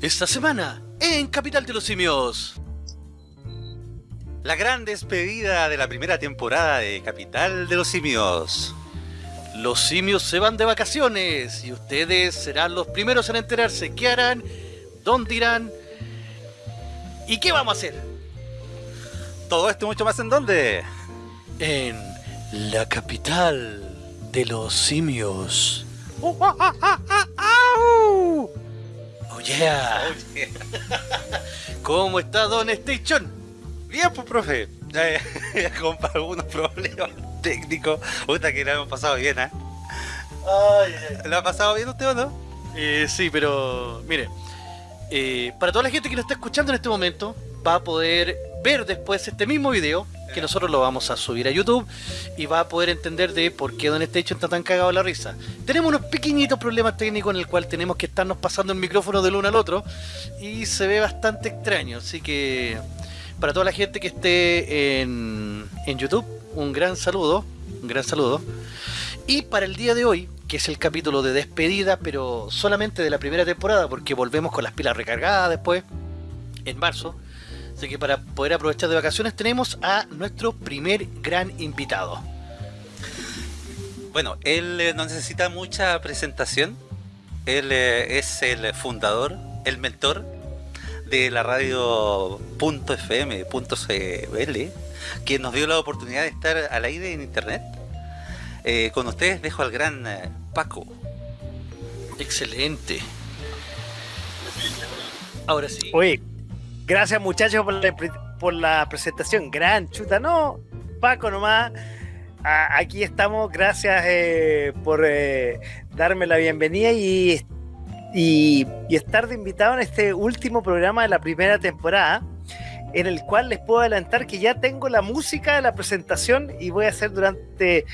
Esta semana, en Capital de los Simios. La gran despedida de la primera temporada de Capital de los Simios. Los simios se van de vacaciones y ustedes serán los primeros en enterarse qué harán, dónde irán y qué vamos a hacer. Todo esto y mucho más en dónde? En la capital de los simios. ¡Oh, yeah! ¿Cómo está Don Station? Bien, pues, profe. Ya, ya con algunos problemas técnicos. Puta que lo hemos pasado bien, ¿eh? ¿Lo ha pasado bien usted o no? Eh, sí, pero mire, eh, para toda la gente que nos está escuchando en este momento, va a poder ver después este mismo video, que nosotros lo vamos a subir a YouTube, y va a poder entender de por qué Don Station está tan cagado la risa. Tenemos unos pequeñitos problemas técnicos en el cual tenemos que estarnos pasando el micrófono del uno al otro, y se ve bastante extraño, así que para toda la gente que esté en, en YouTube, un gran saludo, un gran saludo. Y para el día de hoy, que es el capítulo de despedida, pero solamente de la primera temporada, porque volvemos con las pilas recargadas después, en marzo. Así que para poder aprovechar de vacaciones tenemos a nuestro primer gran invitado. Bueno, él eh, no necesita mucha presentación. Él eh, es el fundador, el mentor de la radio .fm, .cl, que nos dio la oportunidad de estar al aire en internet. Eh, con ustedes dejo al gran eh, Paco. Excelente. Ahora sí. Oye, gracias muchachos por la, por la presentación. Gran chuta, no, Paco nomás. Aquí estamos, gracias eh, por eh, darme la bienvenida y, y, y estar de invitado en este último programa de la primera temporada, en el cual les puedo adelantar que ya tengo la música de la presentación y voy a hacer durante,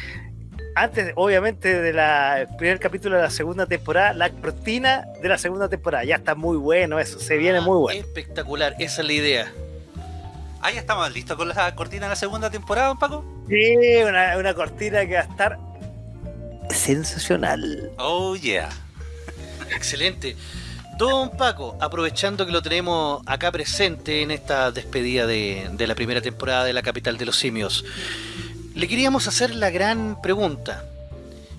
antes obviamente del primer capítulo de la segunda temporada, la cortina de la segunda temporada. Ya está muy bueno eso, se viene muy bueno. Espectacular, esa es la idea. Ah, ya estamos listos con la cortina de la segunda temporada, don Paco. Sí, una, una cortina que va a estar sensacional. Oh, yeah. Excelente. Don Paco, aprovechando que lo tenemos acá presente en esta despedida de, de la primera temporada de la capital de los simios, le queríamos hacer la gran pregunta.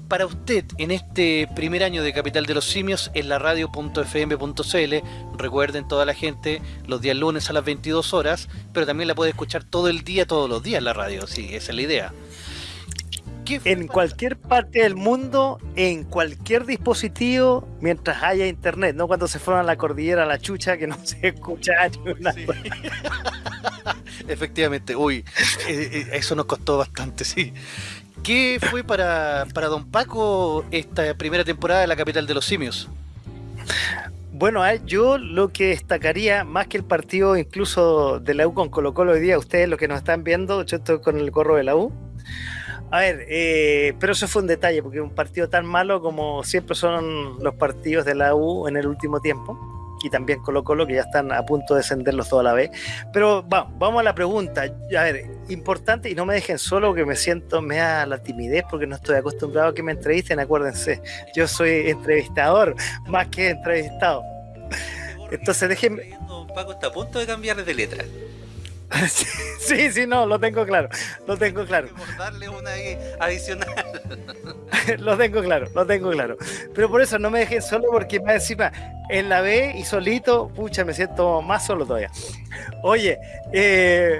Para usted, en este primer año de Capital de los Simios, en la radio.fm.cl, recuerden toda la gente, los días lunes a las 22 horas, pero también la puede escuchar todo el día, todos los días la radio, sí, esa es la idea. ¿Qué fue En cualquier parte del mundo, en cualquier dispositivo, mientras haya internet, no cuando se fueron a la cordillera a la chucha que no se escucha ni una Sí. Efectivamente, uy, eh, eh, eso nos costó bastante, sí. ¿Qué fue para, para Don Paco esta primera temporada de la capital de los simios? Bueno, yo lo que destacaría, más que el partido incluso de la U con Colo Colo hoy día, ustedes los que nos están viendo, yo estoy con el gorro de la U. A ver, eh, pero eso fue un detalle, porque un partido tan malo como siempre son los partidos de la U en el último tiempo, y también Colo Colo, que ya están a punto de descenderlos toda la vez. Pero va, vamos a la pregunta. A ver, importante, y no me dejen solo, que me siento, me da la timidez, porque no estoy acostumbrado a que me entrevisten, acuérdense. Yo soy entrevistador, más que entrevistado. Entonces, déjenme- Paco está a punto de cambiar de letra. sí, sí, no, lo tengo claro, lo tengo claro, Por darle una adicional. lo tengo claro, lo tengo claro. Pero por eso no me dejen solo porque más encima en la B y solito, pucha, me siento más solo todavía. Oye, eh,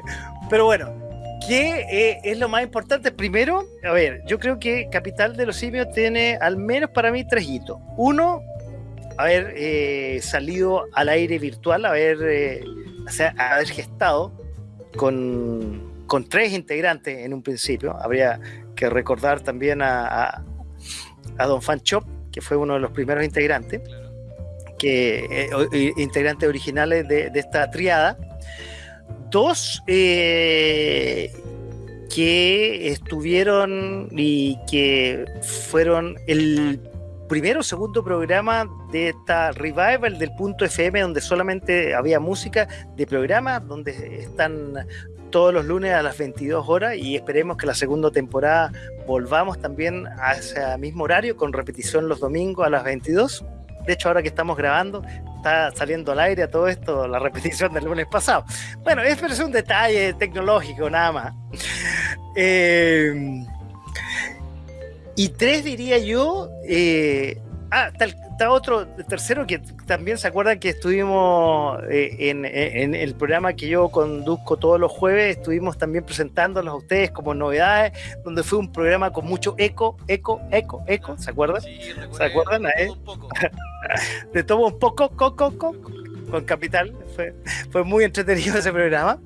pero bueno, ¿qué eh, es lo más importante? Primero, a ver, yo creo que Capital de los Simios tiene al menos para mí tres hitos. Uno, haber eh, salido al aire virtual, haber, o sea, haber gestado con, con tres integrantes en un principio. Habría que recordar también a, a, Don Fan Chop, que fue uno de los primeros integrantes, que eh, integrantes originales de, de esta triada. Dos eh, que estuvieron y que fueron el primero o segundo programa de esta revival del punto FM donde solamente había música de programa donde están todos los lunes a las 22 horas y esperemos que la segunda temporada volvamos también a ese mismo horario con repetición los domingos a las 22 de hecho ahora que estamos grabando está saliendo al aire a todo esto, la repetición del lunes pasado. Bueno, es, pero es un detalle tecnológico, nada más. Eh, y tres diría yo, eh, ah, está otro tercero que también se acuerdan que estuvimos eh, en, el programa que yo conduzco todos los jueves, estuvimos también presentándolos a ustedes como novedades, donde fue un programa con mucho eco, eco, eco, eco, ¿se acuerdan? Sí, ¿Se acuerdan? De todo un poco. de todo un poco, coco, coco, con Capital, fue, fue muy entretenido ese programa.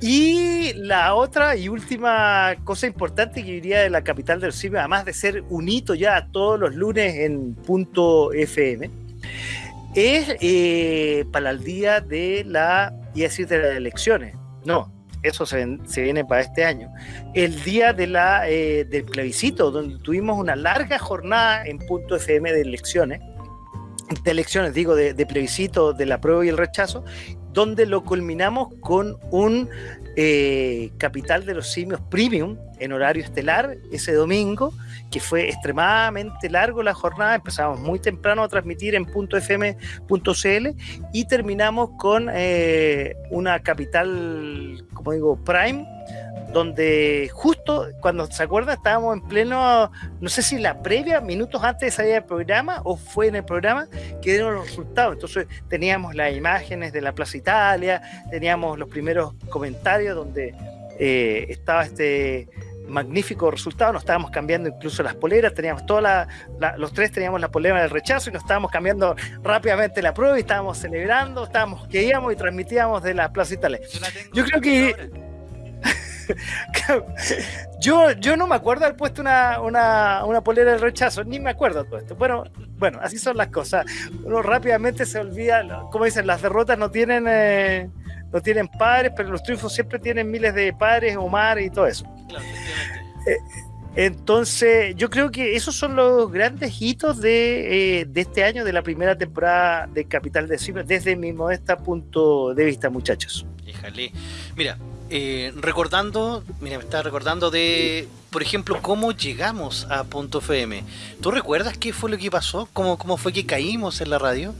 Y la otra y última cosa importante que diría de la capital del cine, además de ser un hito ya todos los lunes en punto FM, es eh, para el día de la, y decir, de las elecciones. No, eso se, viene para este año. El día de la, eh, del plebiscito, donde tuvimos una larga jornada en punto FM de elecciones, de elecciones, digo, de, plebiscito, de la prueba y el rechazo, donde lo culminamos con un eh, Capital de los Simios Premium en horario estelar ese domingo, que fue extremadamente largo la jornada, empezamos muy temprano a transmitir en .fm.cl y terminamos con eh, una Capital, como digo, Prime, donde justo cuando se acuerda estábamos en pleno, no sé si la previa, minutos antes de salir del programa o fue en el programa que dieron los resultados. Entonces teníamos las imágenes de la Plaza Italia, teníamos los primeros comentarios donde eh, estaba este magnífico resultado, nos estábamos cambiando incluso las poleras, teníamos toda los tres teníamos la polera del rechazo y nos estábamos cambiando rápidamente la prueba y estábamos celebrando, estábamos que íbamos y transmitíamos de la Plaza Italia. Yo creo que yo, yo no me acuerdo haber puesto una, una, polera del rechazo, ni me acuerdo todo esto. Bueno, bueno, así son las cosas. Uno rápidamente se olvida, como dicen, las derrotas no tienen, eh, no tienen padres, pero los triunfos siempre tienen miles de padres o mares y todo eso. Eh, entonces, yo creo que esos son los grandes hitos de, eh, este año, de la primera temporada de Capital de Cine, desde mi modesta punto de vista, muchachos. Híjale. Mira, eh, recordando, mira, me estaba recordando de, por ejemplo, cómo llegamos a Punto FM. ¿Tú recuerdas qué fue lo que pasó? ¿Cómo, cómo fue que caímos en la radio?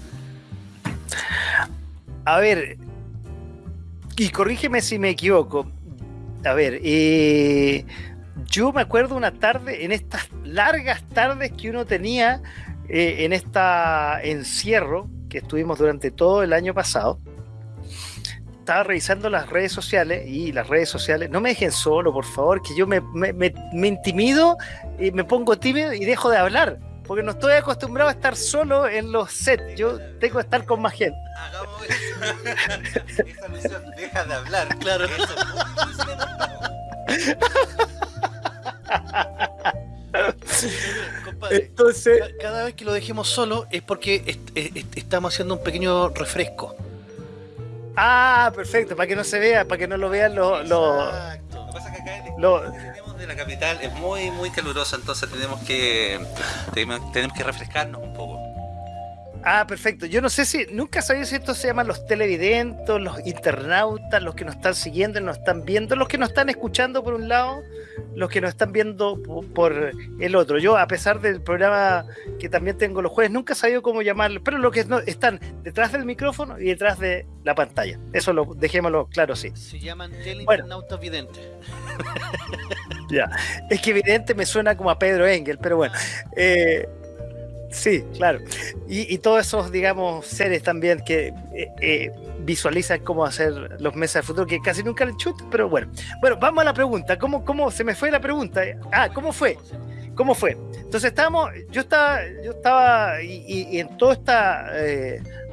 A ver, y corrígeme si me equivoco. A ver, eh, yo me acuerdo una tarde, en estas largas tardes que uno tenía eh, en esta encierro que estuvimos durante todo el año pasado estaba revisando las redes sociales y las redes sociales, no me dejen solo, por favor, que yo me, intimido y me pongo tímido y dejo de hablar, porque no estoy acostumbrado a estar solo en los sets, yo tengo que estar con más gente. Hagamos eso. Esa misión, deja de hablar, claro. Entonces, cada vez que lo dejemos solo es porque estamos haciendo un pequeño refresco. Ah, perfecto, para que no se vea, para que no lo vean los... Lo, lo que de la capital es muy muy caluroso, entonces tenemos que tenemos que refrescarnos un poco. Ah, perfecto. Yo no sé si, nunca sabía si esto se llaman los televidentes, los internautas, los que nos están siguiendo, nos están viendo, los que nos están escuchando por un lado, los que nos están viendo por el otro. Yo, a pesar del programa que también tengo los jueves, nunca he sabido cómo llamarlo, pero los que no, están detrás del micrófono y detrás de la pantalla. Eso lo dejémoslo claro, sí. Se llaman teleinternautas videntes. ya, es que evidente me suena como a Pedro Engel, pero bueno. Eh, Sí, claro. Y, todos esos, digamos, seres también que eh, eh, visualizan cómo hacer los meses del futuro, que casi nunca le chutan, pero bueno. Bueno, vamos a la pregunta. ¿Cómo, cómo se me fue la pregunta? Ah, ¿cómo fue? ¿Cómo fue? Entonces estábamos, yo estaba, yo estaba, y, en toda esta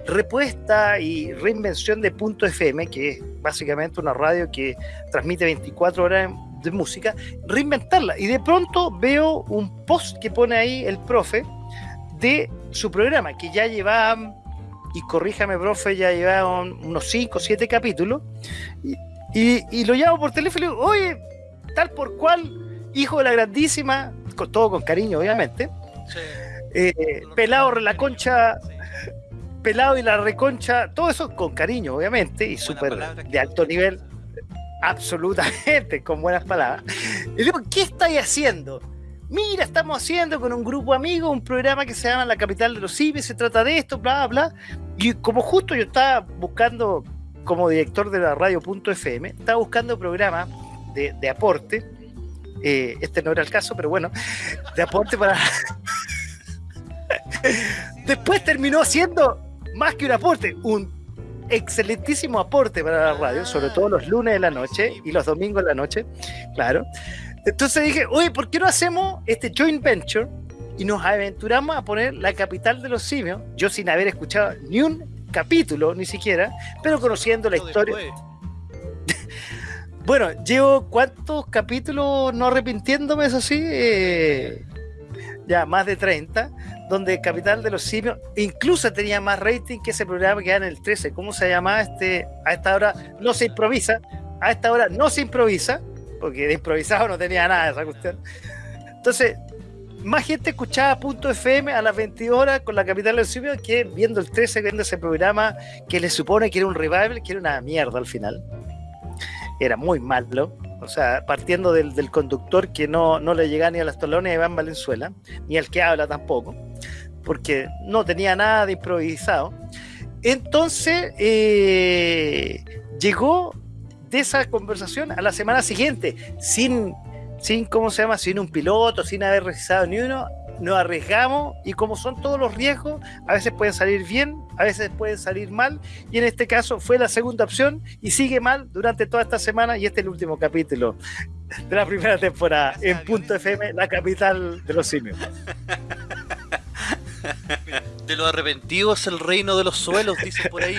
repuesta y reinvención de Punto FM, que es básicamente una radio que transmite 24 horas de música, reinventarla. Y de pronto veo un post que pone ahí el profe, de su programa, que ya llevaban, y corríjame, profe, ya llevaban unos 5 o 7 capítulos, y, lo llamo por teléfono y digo, oye, tal por cual, hijo de la grandísima, con, todo con cariño, obviamente, eh, pelado la pelado y la reconcha, todo eso con cariño, obviamente, y súper de alto nivel, absolutamente, con buenas palabras. Y digo, ¿qué estáis haciendo? mira, estamos haciendo con un grupo amigo un programa que se llama La Capital de los Cimes, se trata de esto, bla, bla. Y como justo yo estaba buscando, como director de la radio.fm, estaba buscando programas de, de aporte, eh, este no era el caso, pero bueno, de aporte para... Después terminó siendo más que un aporte, un excelentísimo aporte para la radio, sobre todo los lunes de la noche y los domingos de la noche, claro. Entonces dije, oye, ¿por qué no hacemos este joint venture y nos aventuramos a poner la capital de los simios? Yo sin haber escuchado ni un capítulo, ni siquiera, pero conociendo la historia. bueno, llevo cuántos capítulos no arrepintiéndome, eso sí, eh, ya más de 30 donde Capital de los Simios incluso tenía más rating que ese programa que era en el 13. ¿Cómo se llama este? A esta hora no se improvisa. A esta hora no se improvisa, porque de improvisado no tenía nada esa cuestión. Entonces, más gente escuchaba Punto FM a las 22 horas con la Capital de los Simios que viendo el 13, viendo ese programa que le supone que era un revival, que era una mierda al final. Era muy malo. O sea, partiendo del, conductor que no, no, le llegaba ni a las tolones de Iván Valenzuela, ni al que habla tampoco porque no tenía nada de improvisado. Entonces, eh, llegó de esa conversación a la semana siguiente, sin, sin, ¿cómo se llama? Sin un piloto, sin haber realizado ni uno, nos arriesgamos y como son todos los riesgos, a veces pueden salir bien, a veces pueden salir mal, y en este caso fue la segunda opción y sigue mal durante toda esta semana y este es el último capítulo de la primera temporada en Punto FM, la capital de los simios. De los arrepentidos el reino de los suelos, dicen por ahí.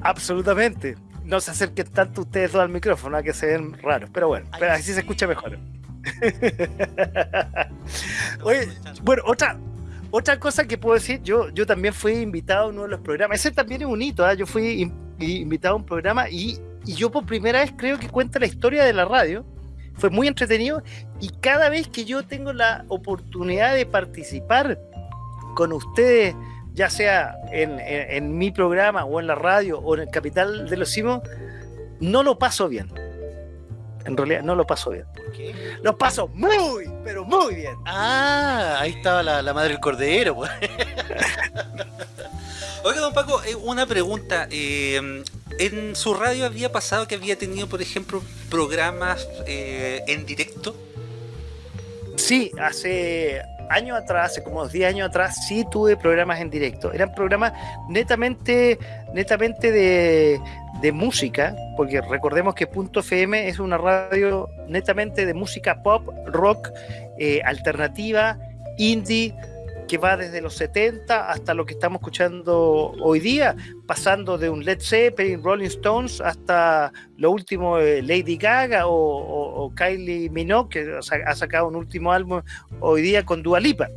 Absolutamente. No se acerquen tanto ustedes dos al micrófono, a que se ven raros. Pero bueno, pero así se escucha mejor. Oye, bueno, otra, otra cosa que puedo decir, yo, yo también fui invitado a uno de los programas. Ese también es un hito, ¿eh? yo fui invitado a un programa y, y yo por primera vez creo que cuenta la historia de la radio. Fue muy entretenido y cada vez que yo tengo la oportunidad de participar con ustedes, ya sea en, mi programa o en la radio o en el Capital de los Simos, no lo paso bien. En realidad no lo paso bien. ¿Por qué? Lo paso muy, pero muy bien. Ah, ahí estaba la, madre del cordero. Pues. Oiga, don Paco, eh, una pregunta. Eh, ¿En su radio había pasado que había tenido, por ejemplo, programas eh, en directo? Sí, hace años atrás, hace como 10 años atrás, sí tuve programas en directo. Eran programas netamente, netamente de, música, porque recordemos que Punto FM es una radio netamente de música pop, rock, eh, alternativa, indie, que va desde los 70 hasta lo que estamos escuchando hoy día, pasando de un Led Zeppelin, Rolling Stones, hasta lo último de Lady Gaga o, Kylie Minogue, que ha sacado un último álbum hoy día con Dua Lipa.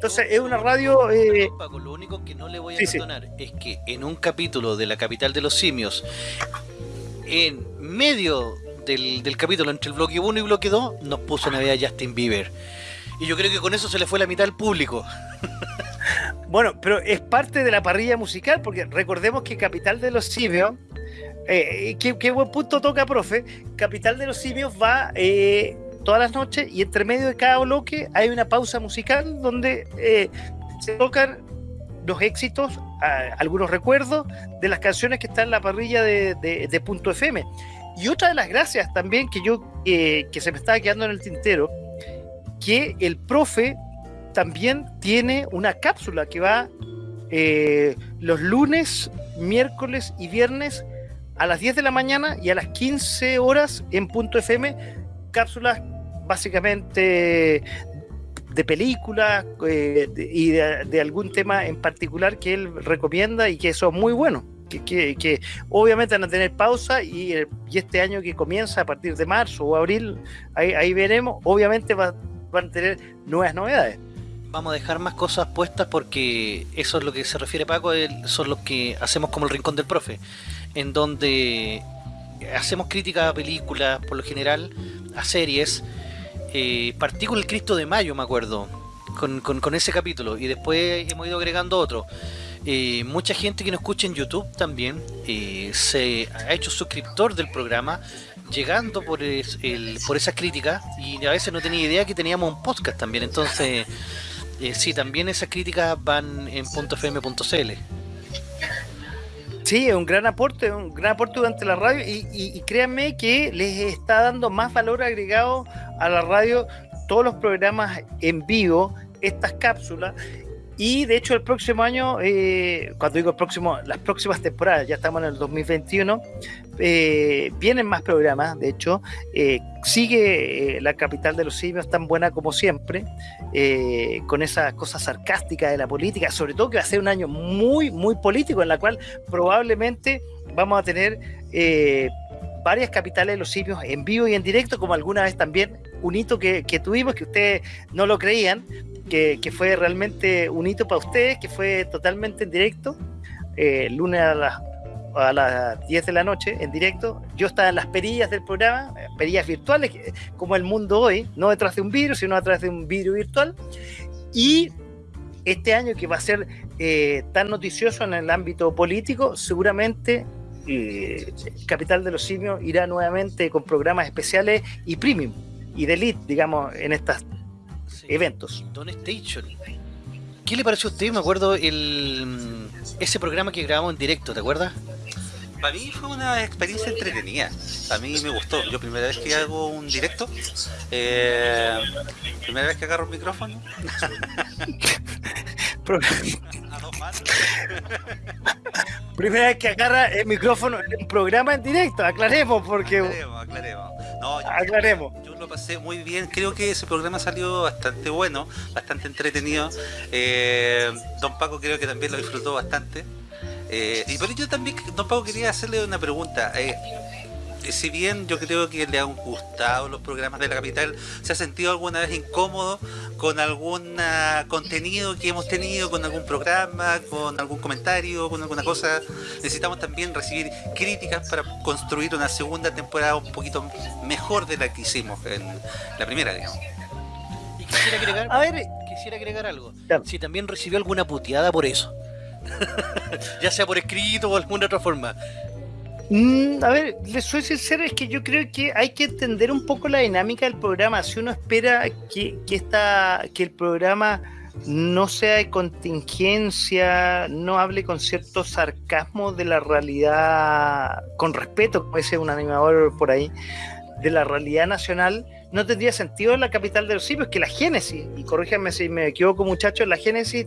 Entonces es una radio... Eh... lo único que no le voy a perdonar es que en un capítulo de La Capital de los Simios, en medio del, del capítulo entre el bloque 1 y bloque 2, nos puso Navidad Justin Bieber. Y yo creo que con eso se le fue la mitad al público. Bueno, pero es parte de la parrilla musical, porque recordemos que Capital de los Simios, eh, qué, buen punto toca, profe, Capital de los Simios va eh, todas las noches y entre medio de cada bloque hay una pausa musical donde eh, se tocan los éxitos, algunos recuerdos de las canciones que están en la parrilla de, Punto FM. Y otra de las gracias también que yo, que se me estaba quedando en el tintero, que el profe también tiene una cápsula que va eh, los lunes, miércoles y viernes a las 10 de la mañana y a las 15 horas en punto FM, cápsulas básicamente de películas eh, y de, algún tema en particular que él recomienda y que son muy buenos. Que, obviamente van a tener pausa y, este año que comienza a partir de marzo o abril, ahí, ahí veremos, obviamente va, van a tener nuevas novedades. Vamos a dejar más cosas puestas porque eso es lo que se refiere Paco, son los que hacemos como el rincón del profe, en donde hacemos crítica a películas por lo general, a series, eh, partí con el Cristo de Mayo me acuerdo, con, ese capítulo y después hemos ido agregando otro. Eh, mucha gente que nos escucha en YouTube también eh, se ha hecho suscriptor del programa llegando por, el, por esas críticas y a veces no tenía idea que teníamos un podcast también. Entonces, eh, sí, también esas críticas van en .fm.cl. Sí, es un gran aporte, un gran aporte durante la radio y, y- y créanme que les está dando más valor agregado a la radio todos los programas en vivo, estas cápsulas. Y de hecho el próximo año, eh, cuando digo el próximo, las próximas temporadas, ya estamos en el 2021, eh, vienen más programas, de hecho, eh, sigue la capital de los simios tan buena como siempre, con esa cosa sarcástica de la política, sobre todo que va a ser un año muy, muy político, en la cual probablemente vamos a tener varias capitales de los simios en vivo y en directo, como alguna vez también un hito que, que tuvimos, que ustedes no lo creían, que, que fue realmente un hito para ustedes, que fue totalmente en directo, eh, lunes a las, a las 10 de la noche en directo. Yo estaba en las perillas del programa, eh, perillas virtuales, que- como el mundo hoy, no detrás de un virus, sino través de un vidrio virtual. Y este año que va a ser eh, tan noticioso en el ámbito político, seguramente eh, Capital de los Simios irá nuevamente con programas especiales y premium y de elite, digamos, en estos Sí. eventos. Don Station. ¿Qué le pareció a usted? Me acuerdo el ese programa que grabamos en directo, ¿te acuerdas? Para mí fue una experiencia entretenida. A mí me gustó. Yo primera vez que hago un directo, eh, primera vez que agarro un micrófono, Primera vez que agarra el micrófono en un programa en directo, aclaremos, porque Aclaremos, aclaremos. No, yo- aclaremos. Yo lo pasé muy bien, creo que ese programa salió bastante bueno, bastante entretenido. Eh, don Paco creo que también lo disfrutó bastante. Eh, y por ello también, don Paco, quería hacerle una pregunta. Eh, si bien yo creo que le han gustado los programas de la capital, ¿se ha sentido alguna vez incómodo con algún contenido que hemos tenido, con algún programa, con algún comentario, con alguna cosa? Necesitamos también recibir críticas para construir una segunda temporada un poquito mejor de la que hicimos en la primera, digamos. Y quisiera agregar, A ver, quisiera agregar algo. Si también recibió alguna puteada por eso. ya sea por escrito o alguna otra forma. Mm, a ver, les soy sincero, es que yo creo que hay que entender un poco la dinámica del programa. Si uno espera que, que, esta, que el programa no sea de contingencia, no hable con cierto sarcasmo de la realidad, con respeto, como dice un animador por ahí, de la realidad nacional, no tendría sentido en la capital de los simios, que la génesis, y corríjanme si me equivoco muchachos, la génesis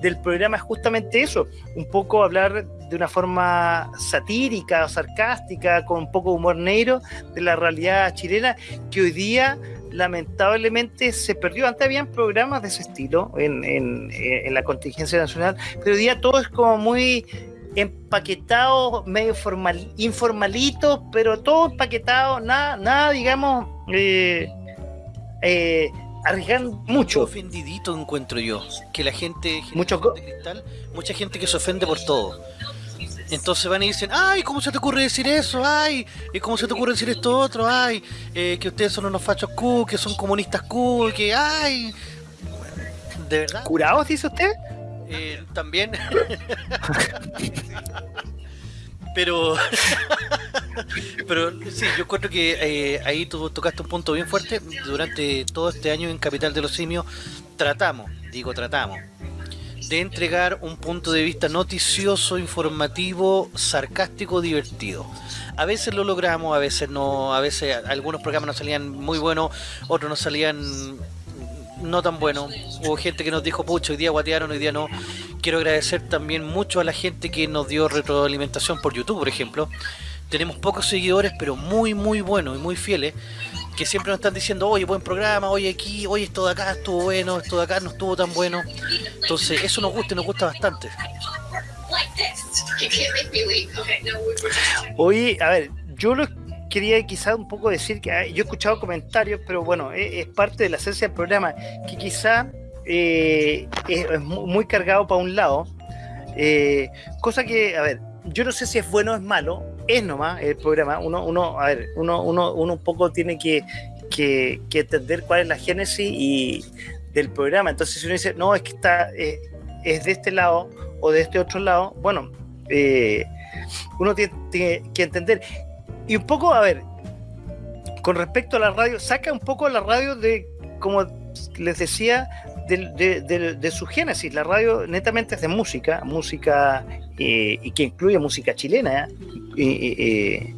del programa es justamente eso, un poco hablar de una forma satírica o sarcástica, con un poco de humor negro, de la realidad chilena, que hoy día lamentablemente se perdió. Antes habían programas de ese estilo en, en- en la contingencia nacional, pero hoy día todo es como muy empaquetado, medio formal, informalito, pero todo empaquetado, nada, nada digamos, eh, eh, arriesgando Mucho ofendidito encuentro yo. Que la gente, Mucho de cristal, mucha gente que se ofende por todo. Entonces van y dicen, ay, ¿cómo se te ocurre decir eso? Ay, ¿y ¿cómo se te ocurre decir esto otro? Ay, eh, que ustedes son unos fachos cool, que son comunistas cool, que ay. ¿De verdad? ¿Curados, dice usted? Eh, también. pero. pero sí, yo encuentro que eh, ahí tú tocaste un punto bien fuerte. Durante todo este año en Capital de los Simios tratamos, digo tratamos, de entregar un punto de vista noticioso, informativo, sarcástico, divertido. A veces lo logramos, a veces no, a veces algunos programas nos salían muy buenos, otros nos salían no tan buenos. Hubo gente que nos dijo, pucho, hoy día guatearon, hoy día no. Quiero agradecer también mucho a la gente que nos dio retroalimentación por YouTube, por ejemplo. Tenemos pocos seguidores, pero muy, muy buenos y muy fieles, que siempre nos están diciendo, oye, buen programa, oye, aquí, oye, esto de acá estuvo bueno, esto de acá no estuvo tan bueno. Entonces, eso nos gusta y nos gusta bastante. Oye, a ver, yo lo quería quizá un poco decir que ah, yo he escuchado comentarios, pero bueno, es, es parte de la esencia del programa, que quizá eh, es, es mu- muy cargado para un lado, eh, cosa que, a ver, yo no sé si es bueno o es malo, es nomás el programa, uno, uno a ver, uno, uno, uno un poco tiene que, que, entender cuál es la génesis y del programa, entonces si uno dice, no, es que está, eh, es de este lado o de este otro lado, bueno, uno tiene que entender. Y un poco, a ver, con respecto a la radio, saca un poco la radio de, como les decía, de, su génesis. La radio netamente es de música, música eh, y que incluye música chilena, eh,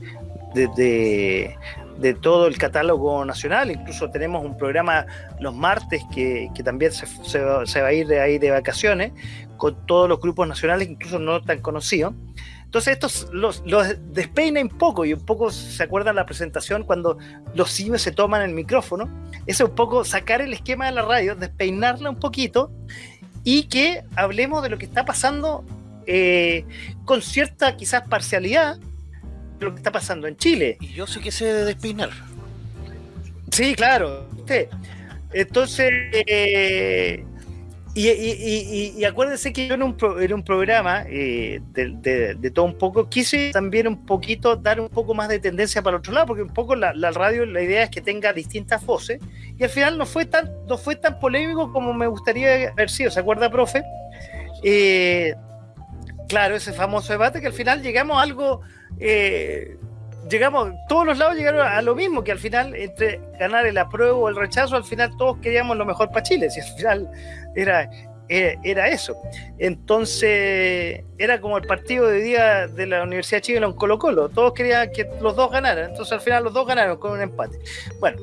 eh, de, todo el catálogo nacional. Incluso tenemos un programa los martes que, que también se, se se va a ir de ahí de vacaciones con todos los grupos nacionales, incluso no tan conocidos. Entonces estos los, los despeina un poco y un poco se acuerdan la presentación cuando los simios se toman el micrófono. Es un poco sacar el esquema de la radio, despeinarla un poquito y que hablemos de lo que está pasando eh, con cierta quizás parcialidad de lo que está pasando en Chile. Y yo sí que sé de despeinar. Sí, claro. usted. Entonces, eh, y, y- acuérdense que yo en un, pro- en un programa eh, de, todo un poco quise también un poquito dar un poco más de tendencia para el otro lado, porque un poco la, la radio, la idea es que tenga distintas voces, y al final no fue tan, no fue tan polémico como me gustaría haber sido. ¿Se acuerda, profe? Eh, claro, ese famoso debate que al final llegamos a algo. eh, llegamos, todos los lados llegaron a lo mismo, que al final, entre ganar el apruebo o el rechazo, al final todos queríamos lo mejor para Chile, si al final era, era, era eso. Entonces, era como el partido de día de la Universidad de Chile en Colo Colo, todos querían que los dos ganaran, entonces al final los dos ganaron con un empate. Bueno,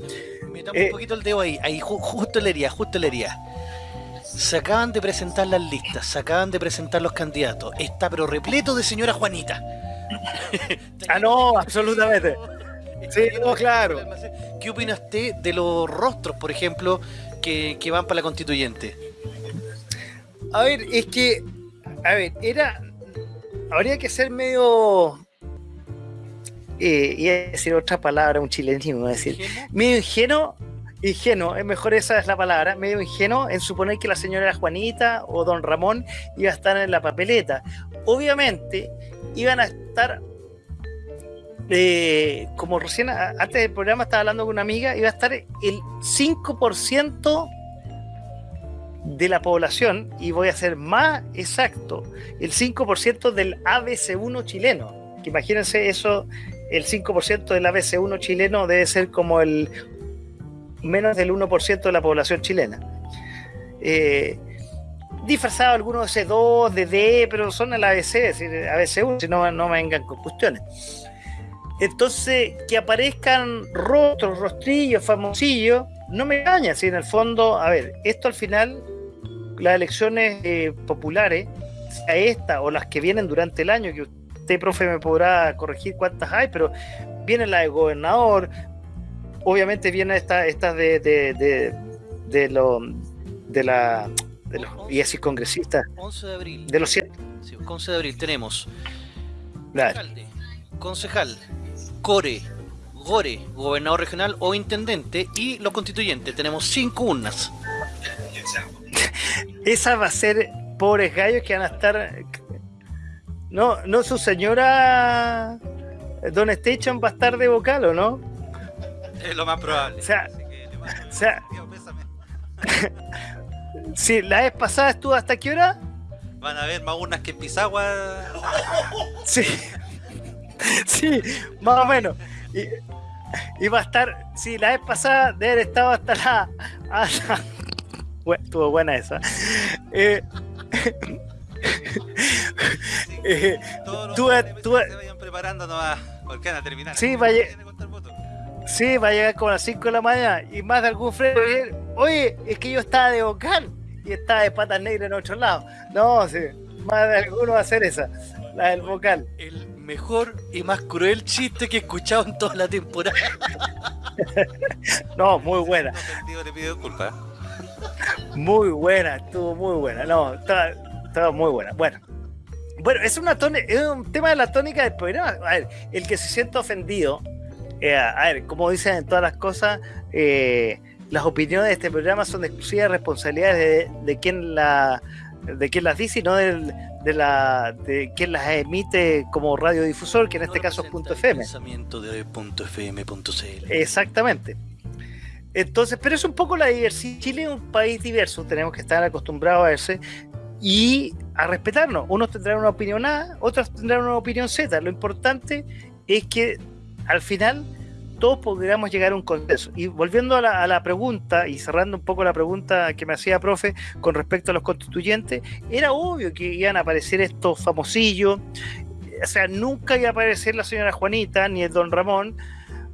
Metamos Eh, un poquito el dedo ahí, ahí ju- justo le haría, justo le haría. Se acaban de presentar las listas, se acaban de presentar los candidatos. Está pero repleto de señora Juanita. Ah, no, absolutamente. Sí, no, claro. ¿Qué opina usted de los rostros, por ejemplo, que, que van para la constituyente? A ver, es que, a ver, era, habría que ser medio, eh, iba a decir otra palabra, un chilenismo, iba a decir, ¿Ingenuo? medio ingenuo, ingenuo, es mejor esa es la palabra, medio ingenuo en suponer que la señora Juanita o don Ramón iba a estar en la papeleta. Obviamente, iban a estar, eh, como recién antes del programa estaba hablando con una amiga, iba a estar el 5% de la población, y voy a ser más exacto, el 5% del ABC1 chileno. Que imagínense eso, el 5% del ABC1 chileno debe ser como el menos del 1% de la población chilena. Eh, disfrazado algunos de C2, de pero son el ABC, es decir, ABC1, si no, no me vengan con cuestiones. Entonces, que aparezcan rostros, rostrillos, famosillos, no me engaña, si en el fondo, a ver, esto al final, las elecciones eh, populares, sea esta o las que vienen durante el año, que usted, profe, me podrá corregir cuántas hay, pero viene la de gobernador, obviamente viene esta, esta de, de, de, de lo, de la, de los, y así congresistas, 11 de abril. de los siete. Sí, 11 de abril tenemos Claro. alcalde, concejal, core, gore, gobernador regional o intendente y los constituyentes. Tenemos cinco urnas. Esa va a ser pobres gallos que van a estar. No, no su señora Don Station va a estar de vocal, ¿o no? Es lo más probable. O sea, Así que le mando o sea-. Sí, la vez pasada estuvo hasta qué hora? Van a haber más urnas que en Pisagua. Sí. Sí, más o menos. Y, y va a estar, sí, la vez pasada de haber estado hasta la. hasta- Bueno, estuvo buena esa. Eh, eh, Todos los Tú- tú- se vayan preparando nomás. Porque van a terminar. Sí, contar votos. Sí, va a llegar como a las 5 de la mañana y más de algún freno. Oye, es que yo estaba de vocal y estaba de patas negras en otro lado. No, sí, más de alguno va a hacer esa, la del vocal. El mejor y más cruel chiste que he escuchado en toda la temporada. No, muy buena, No sentido, le pido disculpas. muy buena, estuvo muy buena. No, estaba, estaba muy buena. Bueno. Bueno, es, una tone- es un tema de la tónica del programa. A ver, el que se sienta ofendido, eh, a ver, como dicen en todas las cosas, eh, las opiniones de este programa son de exclusiva responsabilidad de, de quien la de quien las dice y no del- de, la de quien las emite como radiodifusor, que en este No caso es punto FM. Pensamiento de punto. Exactamente. Entonces, pero es un poco la diversidad. Chile es un país diverso, tenemos que estar acostumbrados a verse y a respetarnos. Unos tendrán una opinión A, otros tendrán una opinión Z. Lo importante es que al final todos podríamos llegar a un consenso. Y volviendo a la, a la pregunta y cerrando un poco la pregunta que me hacía profe con respecto a los constituyentes, era obvio que iban a aparecer estos famosillos, o sea, nunca iba a aparecer la señora Juanita ni el don Ramón.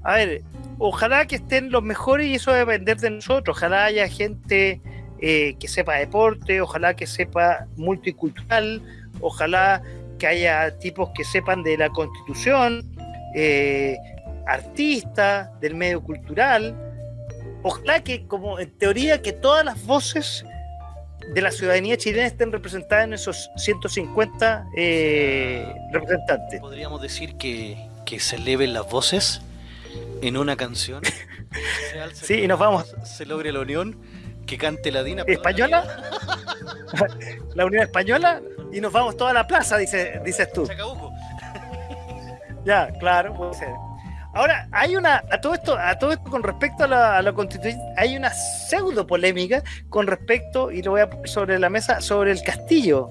A ver, ojalá que estén los mejores y eso va a depender de nosotros. Ojalá haya gente eh, que sepa deporte, ojalá que sepa multicultural, ojalá que haya tipos que sepan de la constitución, eh, artistas, del medio cultural. Ojalá que, como en teoría, que todas las voces de la ciudadanía chilena estén representadas en esos 150 eh, representantes. Podríamos decir que, que se eleven las voces en una canción. Sí, y nos vamos. Se logre la unión, que cante la Dina. ¿Española? la Unión Española y nos vamos toda la plaza, dice, dices tú. Chacabuco. Ya, claro, puede ser. Ahora, hay una, a todo esto, a todo esto con respecto a la, a constitución, hay una pseudo polémica con respecto, y lo voy a poner sobre la mesa, sobre el castillo,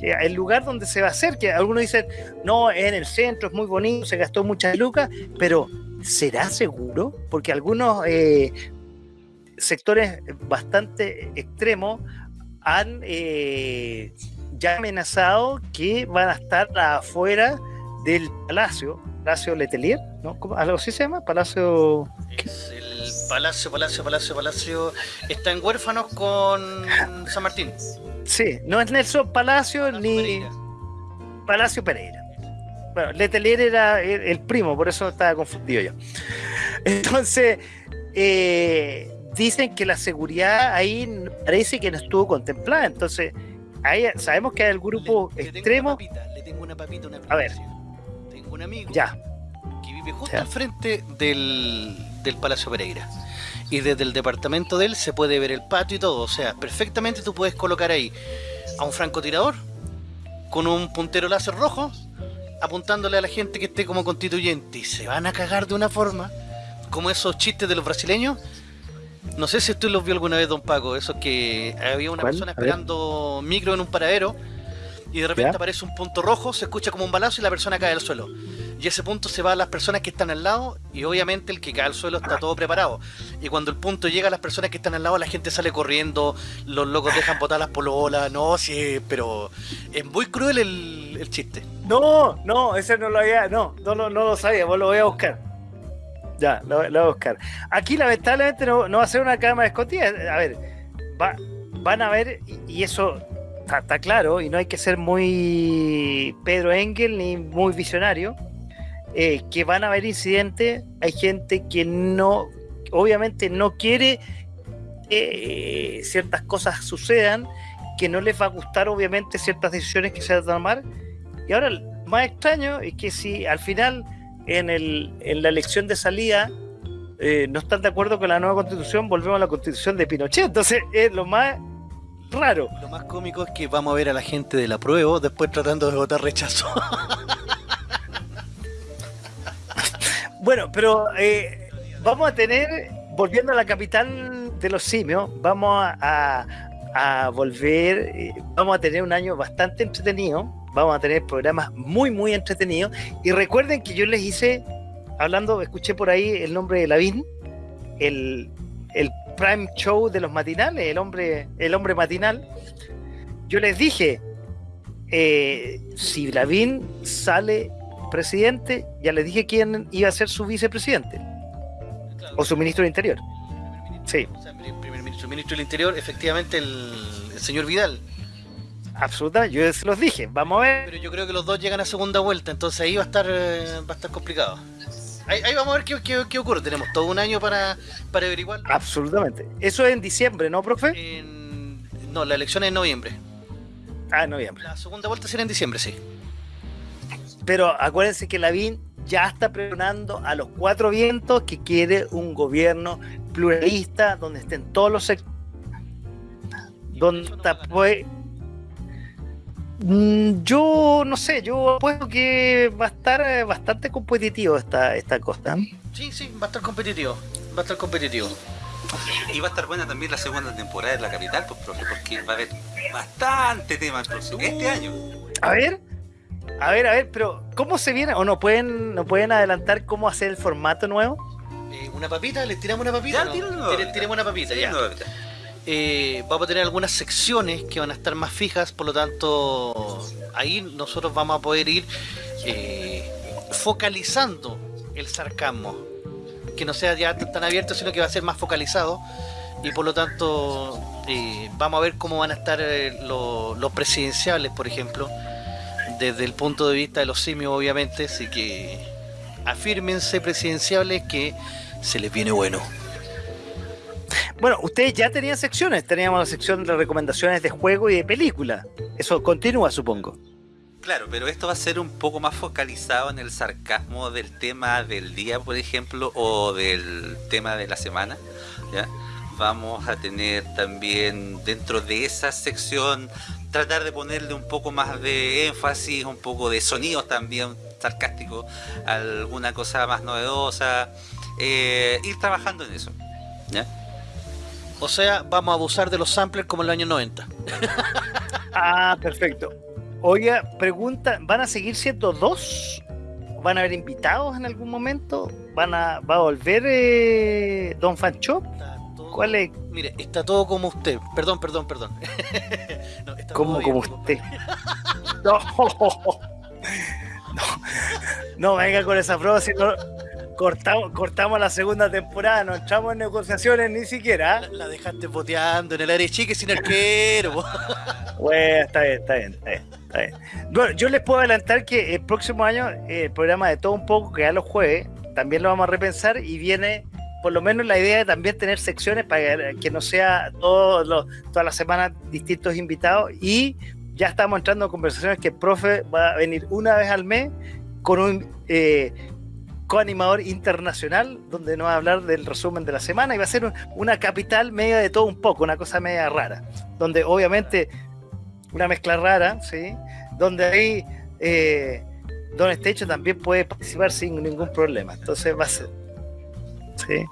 el lugar donde se va a hacer, que algunos dicen, no, en el centro es muy bonito, se gastó muchas lucas, pero ¿será seguro? Porque algunos eh, sectores bastante extremos han eh, ya amenazado que van a estar afuera del palacio, Palacio Letelier, ¿no? ¿Algo así se llama? Palacio... Es el Palacio, Palacio, Palacio, Palacio. Está en huérfanos con San Martín. Sí, no es Nelson Palacio Palacio ni Pereira. Palacio Pereira. Bueno, Letelier era el, primo, por eso estaba confundido yo. Entonces, eh, dicen que la seguridad ahí parece que no estuvo contemplada. Entonces, ahí sabemos que hay el grupo Le- le tengo extremo. una papita, Le tengo una papita, una A ver. Un amigo Ya, que vive justo Ya. al frente del, del Palacio Pereira. Y desde el departamento de él se puede ver el patio y todo. O sea, perfectamente tú puedes colocar ahí a un francotirador con un puntero láser rojo apuntándole a la gente que esté como constituyente. Y se van a cagar de una forma como esos chistes de los brasileños. No sé si usted los vio alguna vez, don Paco. Esos que había una ¿Cuál? persona esperando micro en un paradero y de repente ¿Ya? aparece un punto rojo, se escucha como un balazo y la persona cae al suelo. Y ese punto se va a las personas que están al lado y obviamente el que cae al suelo está todo preparado. Y cuando el punto llega a las personas que están al lado, la gente sale corriendo, los locos dejan botar las pololas, no, sí, pero es muy cruel el, el chiste. No, no, ese no lo había, no, no, no lo sabía, vos lo voy a buscar. Ya, lo, lo voy a buscar. Aquí lamentablemente no, no va a ser una cámara escondida. A ver, va- van a ver, y, y eso está, claro, y no hay que ser muy Pedro Engel ni muy visionario, eh, que van a haber incidentes, hay gente que no, obviamente no quiere que ciertas cosas sucedan, que no les va a gustar obviamente ciertas decisiones que se van a tomar, y ahora lo más extraño es que si al final en, el, en la elección de salida eh, no están de acuerdo con la nueva constitución, volvemos a la constitución de Pinochet. Entonces es lo más raro. Lo más cómico es que vamos a ver a la gente del apruebo después tratando de votar rechazo. Bueno, pero eh, vamos a tener, volviendo a la capital de los simios, vamos a, a- a volver, eh, vamos a tener un año bastante entretenido, vamos a tener programas muy, muy entretenidos. Y recuerden que yo les hice, hablando, escuché por ahí el nombre de Lavín, el, el prime show de los matinales, el hombre, el hombre matinal. Yo les dije, eh, si Lavín sale presidente, ya les dije quién iba a ser su vicepresidente o su ministro del Interior. Sí. O sea, primer ministro, ministro del Interior, efectivamente el, el señor Vidal. Absolutamente, yo se los dije. Vamos a ver. Pero yo creo que los dos llegan a segunda vuelta, entonces ahí va a estar eh, va a estar complicado. Ahí, ahí vamos a ver qué, qué- qué ocurre. Tenemos todo un año para, para averiguar. Absolutamente. Eso es en diciembre, ¿no, profe? En- no, la elección es en noviembre. Ah, en noviembre. La segunda vuelta será en diciembre, sí. Pero acuérdense que Lavín ya está pregonando a los cuatro vientos que quiere un gobierno pluralista donde estén todos los sectores. Donde no está, pues, yo no sé, yo apuesto que va a estar eh, bastante competitivo esta, esta costa. Sí, sí, va a estar competitivo. Va a estar competitivo. Y va a estar buena también la segunda temporada de la capital, pues, profe, porque va a haber bastante tema este año. A ver, a ver, a ver, pero ¿cómo se viene? ¿O no pueden, no pueden adelantar cómo hacer el formato nuevo? Eh, ¿Una papita? ¿Les tiramos una papita? Ya, no? una Tire- papita. Tiremos una papita, ya. no, ahorita. Eh, vamos a tener algunas secciones que van a estar más fijas, por lo tanto, ahí nosotros vamos a poder ir eh, focalizando el sarcasmo. Que no sea ya tan abierto, sino que va a ser más focalizado. Y por lo tanto, eh, vamos a ver cómo van a estar eh, lo- los presidenciales, por ejemplo, desde el punto de vista de los simios, obviamente. Así que afírmense, presidenciales, que se les viene bueno. Bueno, ustedes ya tenían secciones. Teníamos la sección de recomendaciones de juego y de película. Eso continúa, supongo. Claro, pero esto va a ser un poco más focalizado en el sarcasmo del tema del día, por ejemplo, o del tema de la semana. Vamos a tener también dentro de esa sección tratar de ponerle un poco más de énfasis, un poco de sonidos también sarcásticos, alguna cosa más novedosa, eh, ir trabajando en eso. ¿ya? O sea, vamos a abusar de los samplers como en los años 90. Ah, perfecto. Oiga, pregunta, ¿van a seguir siendo dos? ¿Van a haber invitados en algún momento? ¿Van a, ¿Va a volver eh, Don Fancho? Está todo- ¿Cuál es? Mire, está todo como usted. Perdón, perdón, perdón. No, está ¿Cómo todo bien, como compadre. usted? No, no, no venga con esa prueba, si no, cortamos, cortamos la segunda temporada, no entramos en negociaciones ni siquiera. La, la dejaste boteando en el área chique sin arquero. Bueno, está bien, está bien, está bien, está bien. Bueno, yo les puedo adelantar que el próximo año eh, el programa de todo un poco, que ya los jueves, también lo vamos a repensar y viene por lo menos la idea de también tener secciones para que no sea todos los, todas las semanas distintos invitados y ya estamos entrando en conversaciones que el profe va a venir una vez al mes con un eh, coanimador internacional donde nos va a hablar del resumen de la semana y va a ser un- una capital media de todo un poco, una cosa media rara, donde obviamente una mezcla rara, ¿sí? Donde ahí eh, Don Estecho también puede participar sin ningún problema. Entonces va a ser. ¿sí?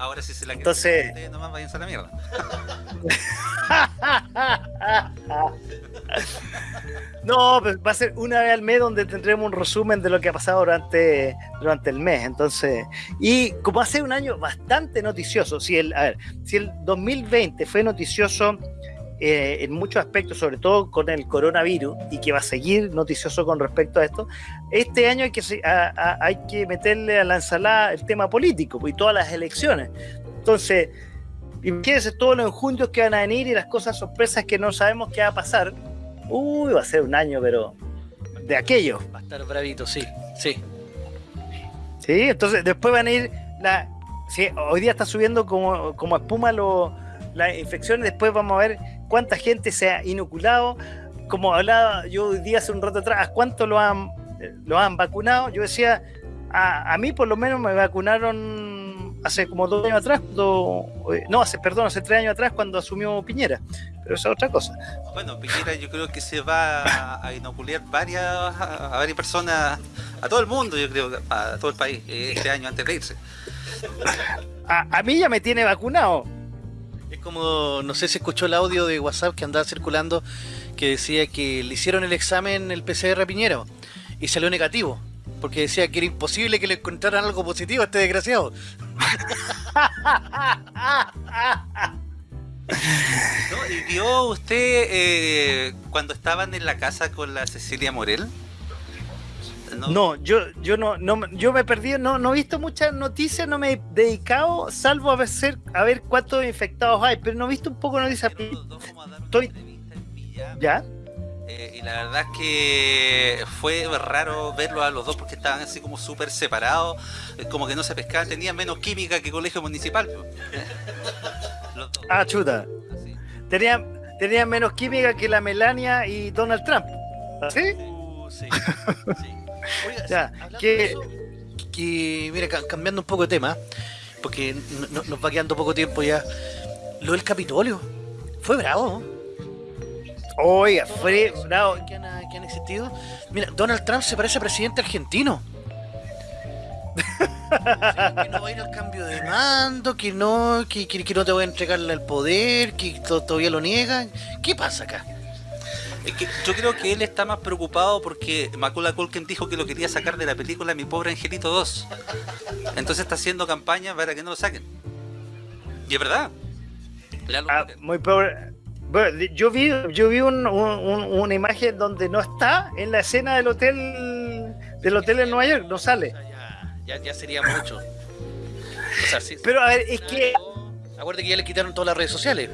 Ahora sí se la Entonces- ustedes nomás váyanse a la mierda. No, pues va a ser una vez al mes donde tendremos un resumen de lo que ha pasado durante, durante el mes. Entonces, y como hace un año bastante noticioso, si el, a ver, si el 2020 fue noticioso eh, en muchos aspectos, sobre todo con el coronavirus, y que va a seguir noticioso con respecto a esto, este año hay que, se- a- a- hay que meterle a la ensalada el tema político y todas las elecciones. Entonces, imagínense todos los enjundios que van a venir y las cosas sorpresas que no sabemos qué va a pasar. Uy, va a ser un año, pero de aquello. Va a estar bravito, sí, sí. ¿Sí? Entonces, después van a ir. La, sí, hoy día está subiendo como, como espuma lo- las infecciones. Después vamos a ver cuánta gente se ha inoculado. Como hablaba yo hoy día hace un rato atrás, ¿a cuánto lo han, lo han vacunado? Yo decía, a, a mí por lo menos me vacunaron hace como dos años atrás, cuando, no, hace, perdón, hace tres años atrás cuando asumió Piñera. Pero esa es otra cosa. Bueno, Piñera yo creo que se va a, inocular varias, a, a varias personas, a todo el mundo, yo creo, a todo el país, eh, este año antes de irse. A, a mí ya me tiene vacunado. Es como, no sé si escuchó el audio de WhatsApp que andaba circulando que decía que le hicieron el examen el PCR a y salió negativo. Porque decía que era imposible que le encontraran algo positivo a este desgraciado. ¿Y vio usted eh, cuando estaban en la casa con la Cecilia Morel? No, yo, yo no, no, yo me he perdido, no, no he visto muchas noticias, no me he dedicado, salvo a ver, a ver cuántos infectados hay, pero no he visto un poco noticias. Estoy-. ¿Ya? Eh, y la verdad es que fue raro verlos a los dos porque estaban así como súper separados, eh, como que no se pescaban, tenían menos química que colegio municipal. po. Los dos, Ah, chuta. así. Tenían, tenían menos química que la Melania y Donald Trump. ¿Sí? Uh, sí, sí. Oiga, Ya, que- eso, que, mira, ca- cambiando un poco de tema, porque no- no- nos va quedando poco tiempo ya. Lo del Capitolio fue bravo. ¿no? Oiga, fue bravo. que han, que han existido. Mira, Donald Trump se parece a presidente argentino. que no va a ir al cambio de mando, que no, que, que- que no te voy a entregarle el poder, que to- todavía lo niegan. ¿Qué pasa acá? Es que yo creo que él está más preocupado porque Macula Culkin dijo que lo quería sacar de la película Mi Pobre Angelito 2. Entonces está haciendo campaña para que no lo saquen. Y es verdad. Ah, muy pobre. Bueno, yo vi, yo vi un- un- un- una imagen donde no está en la escena del hotel del hotel en Nueva York, no sale. Ya, ya, ya sería mucho. O sea, sí- Pero a ver, es que, Acuérdate que ya le quitaron todas las redes sociales.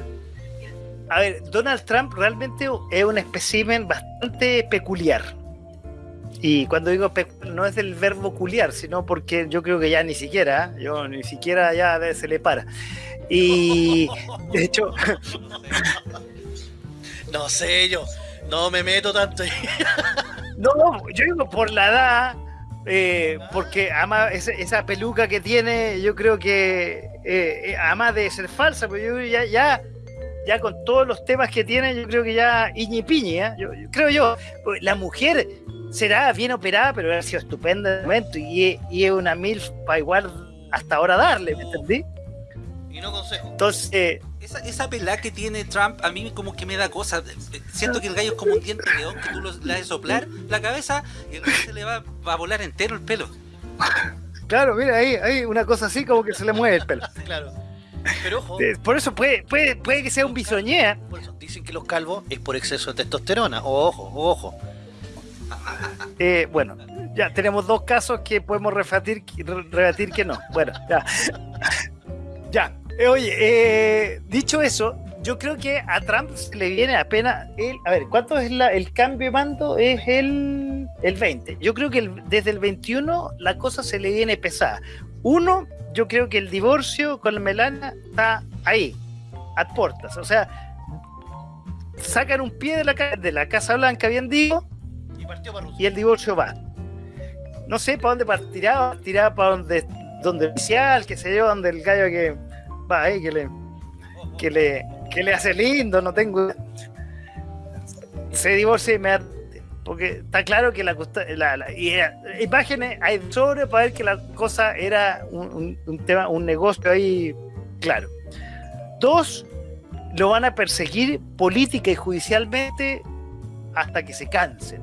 A ver, Donald Trump realmente es un espécimen bastante peculiar. Y cuando digo pecu- no es del verbo culiar, sino porque yo creo que ya ni siquiera, yo ni siquiera ya se le para. Y de hecho, No sé yo. No me meto tanto. No, yo digo por la edad, eh, porque ama esa, esa peluca que tiene, yo creo que eh, eh, ama de ser falsa, pero yo creo que ya, ya, ya con todos los temas que tiene, yo creo que ya iñi piñi, ¿eh? yo, yo creo yo, pues, la mujer será bien operada, pero ha sido estupenda de momento y, y es una mil para igual hasta ahora darle, ¿me entendí? Y no consejo. Entonces, eh, Esa, esa pelada que tiene Trump a mí como que me da cosa. Siento que el gallo es como un diente de león que tú lo- le haces soplar la cabeza y el gallo se le va, va a volar entero el pelo. claro, mira ahí, ahí una cosa así como que se le mueve el pelo. Claro. Pero ojo, Por eso puede, puede, puede que sea un bisoñea. dicen que los calvos es por exceso de testosterona. Ojo, ojo. Eh, bueno, ya tenemos dos casos que podemos rebatir, rebatir que no. Bueno, ya. ya. Eh, oye, eh, dicho eso, yo creo que a Trump se le viene apenas el. A ver, ¿cuánto es la- el cambio de mando? Es el, el 20. Yo creo que el- desde el 21 la cosa se le viene pesada. Uno, yo creo que el divorcio con la Melania está ahí, a puertas. O sea, sacan un pie de la, de la Casa Blanca, bien digo, Y partió para Rusia. y el divorcio va. No sé para dónde partirá, partirá para donde, donde el oficial, que sé yo, donde el gallo que va ahí, que le, que le, que le hace lindo, no tengo. Se divorcia inmediatamente. Porque está claro que la, la- y imágenes hay sobre para ver que la cosa era un, tema, un negocio ahí claro. Dos, lo van a perseguir política y judicialmente hasta que se cansen.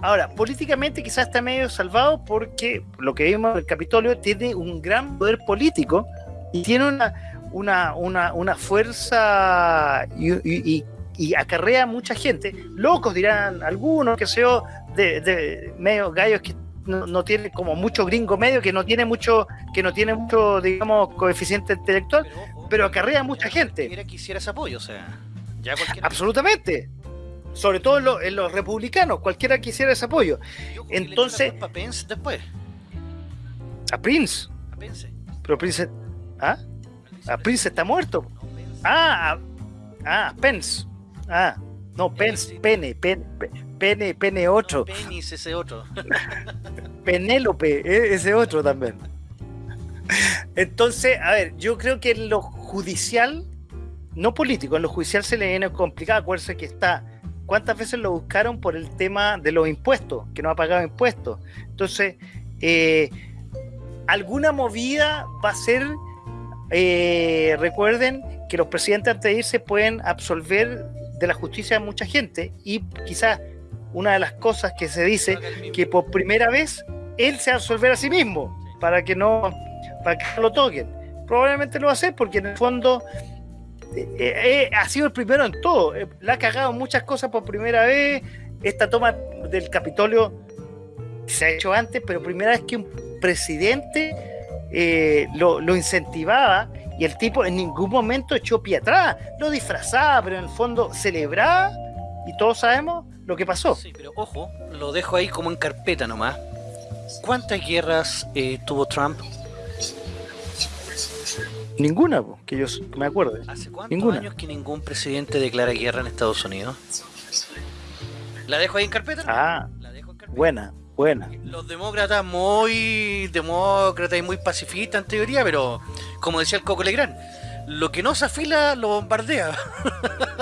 Ahora, políticamente quizás está medio salvado porque lo que vimos en el Capitolio tiene un gran poder político y tiene una, una, una, una fuerza y- y acarrea mucha gente. Locos dirán algunos, que sé yo, de, de medio gallos que no, no tienen como mucho gringo medio, que no tiene mucho, que no tiene mucho, digamos, coeficiente intelectual, ojo, pero acarrea mucha gente. Cualquiera quisiera ese apoyo, o sea. Ya cualquiera. Absolutamente. Sobre todo en, lo- en los republicanos, cualquiera quisiera ese apoyo. Que entonces- a Pence después. A Prince, A Pence. pero Prince, ¿ah? A Prince está muerto. No, Pence. Ah, a- ah, Pence. Ah, no, Pence, Pene, Pene, Pene, Pene 8, Penis ese otro. Penélope, e- ese otro también. Entonces, a ver, yo creo que en lo judicial, no político, en lo judicial se le viene complicado. Acuérdense que está, ¿cuántas veces lo buscaron por el tema de los impuestos? Que no ha pagado impuestos. Entonces, eh, alguna movida va a ser, eh, recuerden que los presidentes antes de irse pueden absolver de la justicia a mucha gente y quizás una de las cosas que se dice que por primera vez él se va a absolver a sí mismo para que no para que no lo toquen. Probablemente lo va a hacer porque en el fondo eh, eh, ha sido el primero en todo. Eh, la ha cagado muchas cosas por primera vez. Esta toma del Capitolio se ha hecho antes pero primera vez que un presidente eh, lo, lo incentivaba y el tipo en ningún momento echó pie atrás lo disfrazaba pero en el fondo celebraba y todos sabemos lo que pasó Sí, pero ojo, lo dejo ahí como en carpeta nomás. ¿Cuántas guerras eh, tuvo Trump? Ninguna, po, que yo me acuerde. ¿Hace cuántos Ninguna. años que ningún presidente declara guerra en Estados Unidos? ¿La dejo ahí en carpeta? Ah, La dejo en carpeta. buena, buena. Los demócratas muy demócratas y muy pacifistas en teoría, pero como decía el Coco Legrand, lo que no se afila lo bombardea.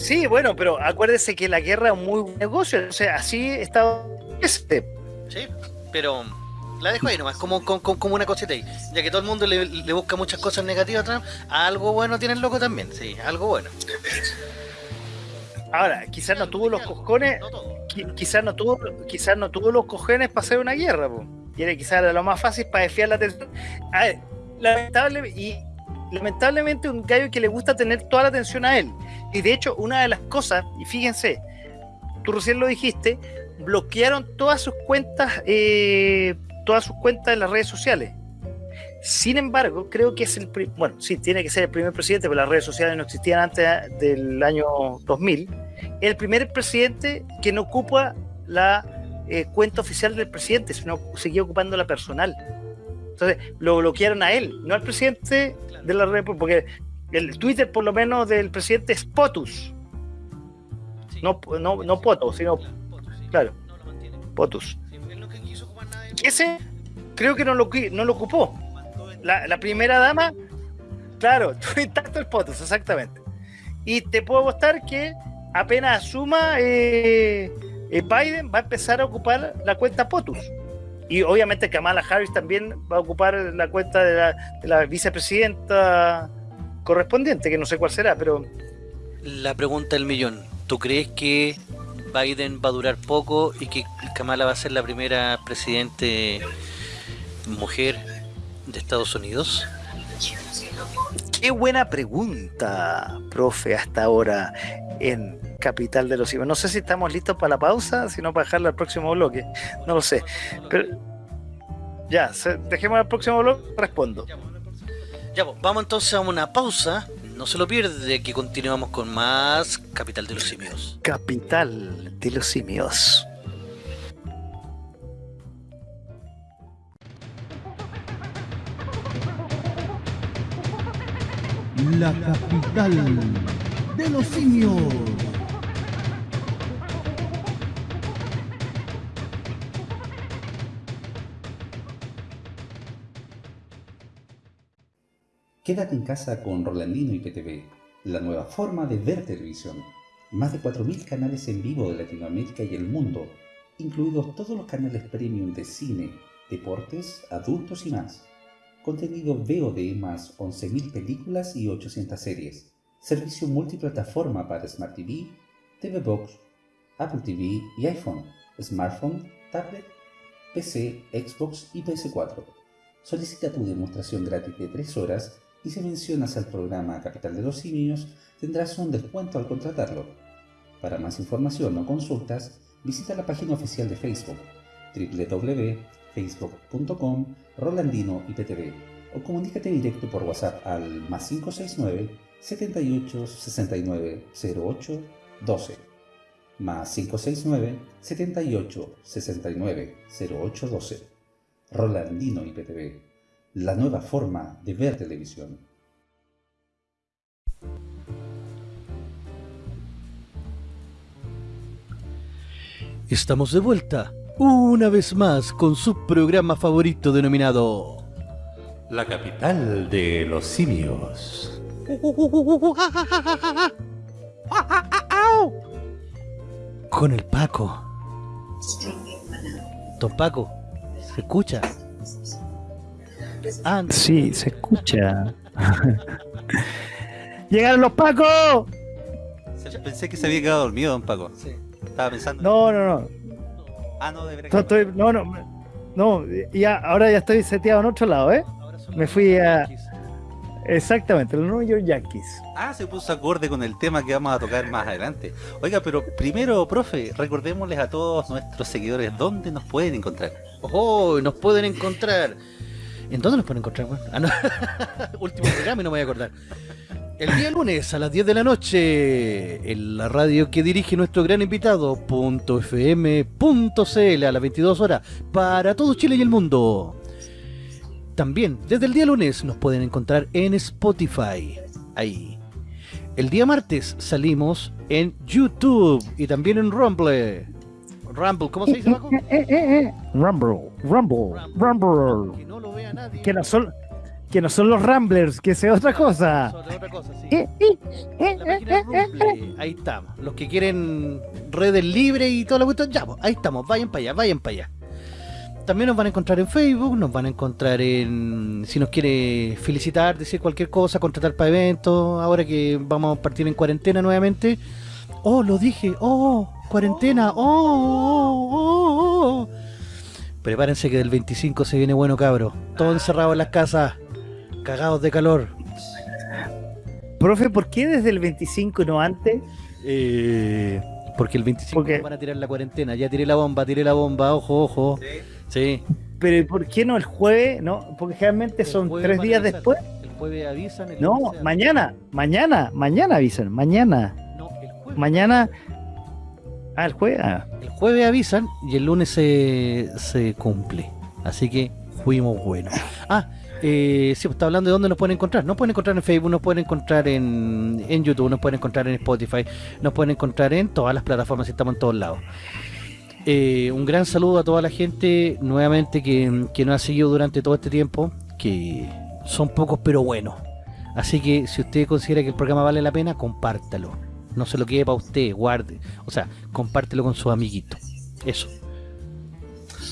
Sí, bueno, pero acuérdese que la guerra es un muy buen negocio. O sea, así está. Este. Sí, pero la dejo ahí nomás, como, como, como una cosita ahí. Ya que todo el mundo le, le busca muchas cosas negativas a Trump, algo bueno tiene el loco también, sí, algo bueno. Ahora, quizás no tuvo los cojones, quizás no tuvo, quizás no tuvo los cojones para hacer una guerra, po. y era quizás era lo más fácil para desviar la atención. A ver, lamentable y lamentablemente un gallo que le gusta tener toda la atención a él. Y de hecho, una de las cosas, y fíjense, tú recién lo dijiste, bloquearon todas sus cuentas, eh, todas sus cuentas en las redes sociales. Sin embargo, creo que es el bueno, sí, tiene que ser el primer presidente, pero las redes sociales no existían antes del año 2000. El primer presidente que no ocupa la eh, cuenta oficial del presidente, sino seguía ocupando la personal. Entonces, lo bloquearon a él, no al presidente de la República, porque el Twitter, por lo menos, del presidente es POTUS, Sí. no, no, no Poto, sino Poto, sí. claro. No lo mantiene. POTUS. Sí, él no quiso ocupar nada de- Ese creo que no lo, no lo ocupó. La, la primera dama, claro, tuvo intacto el POTUS, exactamente. Y te puedo apostar que apenas asuma eh, eh, Biden, va a empezar a ocupar la cuenta POTUS. Y obviamente Kamala Harris también va a ocupar la cuenta de la, de la vicepresidenta correspondiente, que no sé cuál será, pero La pregunta del millón. ¿Tú crees que Biden va a durar poco y que Kamala va a ser la primera presidente mujer de Estados Unidos? Qué buena pregunta, profe, hasta ahora en Capital de los Simios. No sé si estamos listos para la pausa, sino para dejarla al próximo bloque. No lo sé. Pero ya, dejemos al próximo bloque, respondo. Ya, pues, vamos entonces a una pausa. No se lo pierde que continuamos con más Capital de los Simios. Capital de los Simios. La capital de los simios. Quédate en casa con Rolandino y PTV, la nueva forma de ver televisión. Más de 4.000 canales en vivo de Latinoamérica y el mundo, incluidos todos los canales premium de cine, deportes, adultos y más. Contenido VOD más 11.000 películas y 800 series. Servicio multiplataforma para Smart TV, TV Box, Apple TV y iPhone, smartphone, tablet, PC, Xbox y PS4. Solicita tu demostración gratis de 3 horas y si mencionas al programa Capital de los Simios tendrás un descuento al contratarlo. Para más información o consultas, visita la página oficial de Facebook www.facebook.com Rolandino IPTV o comunícate directo por WhatsApp al más 569 78 69 08 12 más 569 78 69 08 12 Rolandino IPTV, la nueva forma de ver televisión. Estamos de vuelta, una vez más, con su programa favorito denominado... La capital de los simios. Con el Paco. Don Paco, ¿se escucha? Ah, Sí, se escucha. ¡Llegaron los Pacos! Pensé que se había quedado dormido, don Paco. sí. Estaba pensando. No, no, no. Ah, no, de verdad. No, estoy- no, no, no, ya, ahora ya estoy seteado en otro lado, ¿eh? Ahora son Me los fui a- Yankees. Exactamente, los New York Yankees. Ah, se puso acorde con el tema que vamos a tocar más adelante. Oiga, pero primero, profe, recordémosles a todos nuestros seguidores dónde nos pueden encontrar. Oh, nos pueden encontrar. ¿En dónde nos pueden encontrar? Ah, no. Último programa y no me voy a acordar. El día lunes a las 10 de la noche, en la radio que dirige nuestro gran invitado, .fm.cl a las 22 horas, para todo Chile y el mundo. También, desde el día lunes, nos pueden encontrar en Spotify. Ahí. El día martes salimos en YouTube y también en Rumble. Rumble, ¿cómo se dice, Paco? Rumble, Rumble, Rumble. Que no lo vea nadie. Que no son, que no son los Ramblers, que sea otra cosa. Sobre otra cosa, sí. Eh, eh, eh, La Rumble, ahí estamos. Los que quieren redes libres y toda la cuestión, ya, pues, ahí estamos. Vayan para allá, vayan para allá. También nos van a encontrar en Facebook, nos van a encontrar en... Si nos quiere felicitar, decir cualquier cosa, contratar para eventos, ahora que vamos a partir en cuarentena nuevamente, Oh, lo dije. Oh, cuarentena. Oh, oh, oh, oh. Prepárense que del 25 se viene bueno, cabro. Todos encerrados en las casas. Cagados de calor. Profe, ¿por qué desde el 25 y no antes? Eh, porque el 25 Porque- van a tirar la cuarentena. Ya tiré la bomba, tiré la bomba. Ojo, ojo. Sí. Pero ¿y ¿por qué no el jueves? No, porque generalmente El son tres días avisar. después. El jueves avisan. el No, avisan. mañana, mañana, mañana avisan, mañana, No, el jueves. mañana. Ah, el jueves. ah. El jueves avisan y el lunes se, se cumple. Así que fuimos buenos. Ah, eh, sí, pues, está hablando de dónde nos pueden encontrar. Nos pueden encontrar en Facebook, nos pueden encontrar en, en YouTube, nos pueden encontrar en Spotify, nos pueden encontrar en todas las plataformas, estamos en todos lados. Eh, un gran saludo a toda la gente nuevamente que, que nos ha seguido durante todo este tiempo, que son pocos pero buenos. Así que si usted considera que el programa vale la pena, compártalo. No se lo quede para usted, guarde. O sea, compártelo con sus amiguitos. Eso.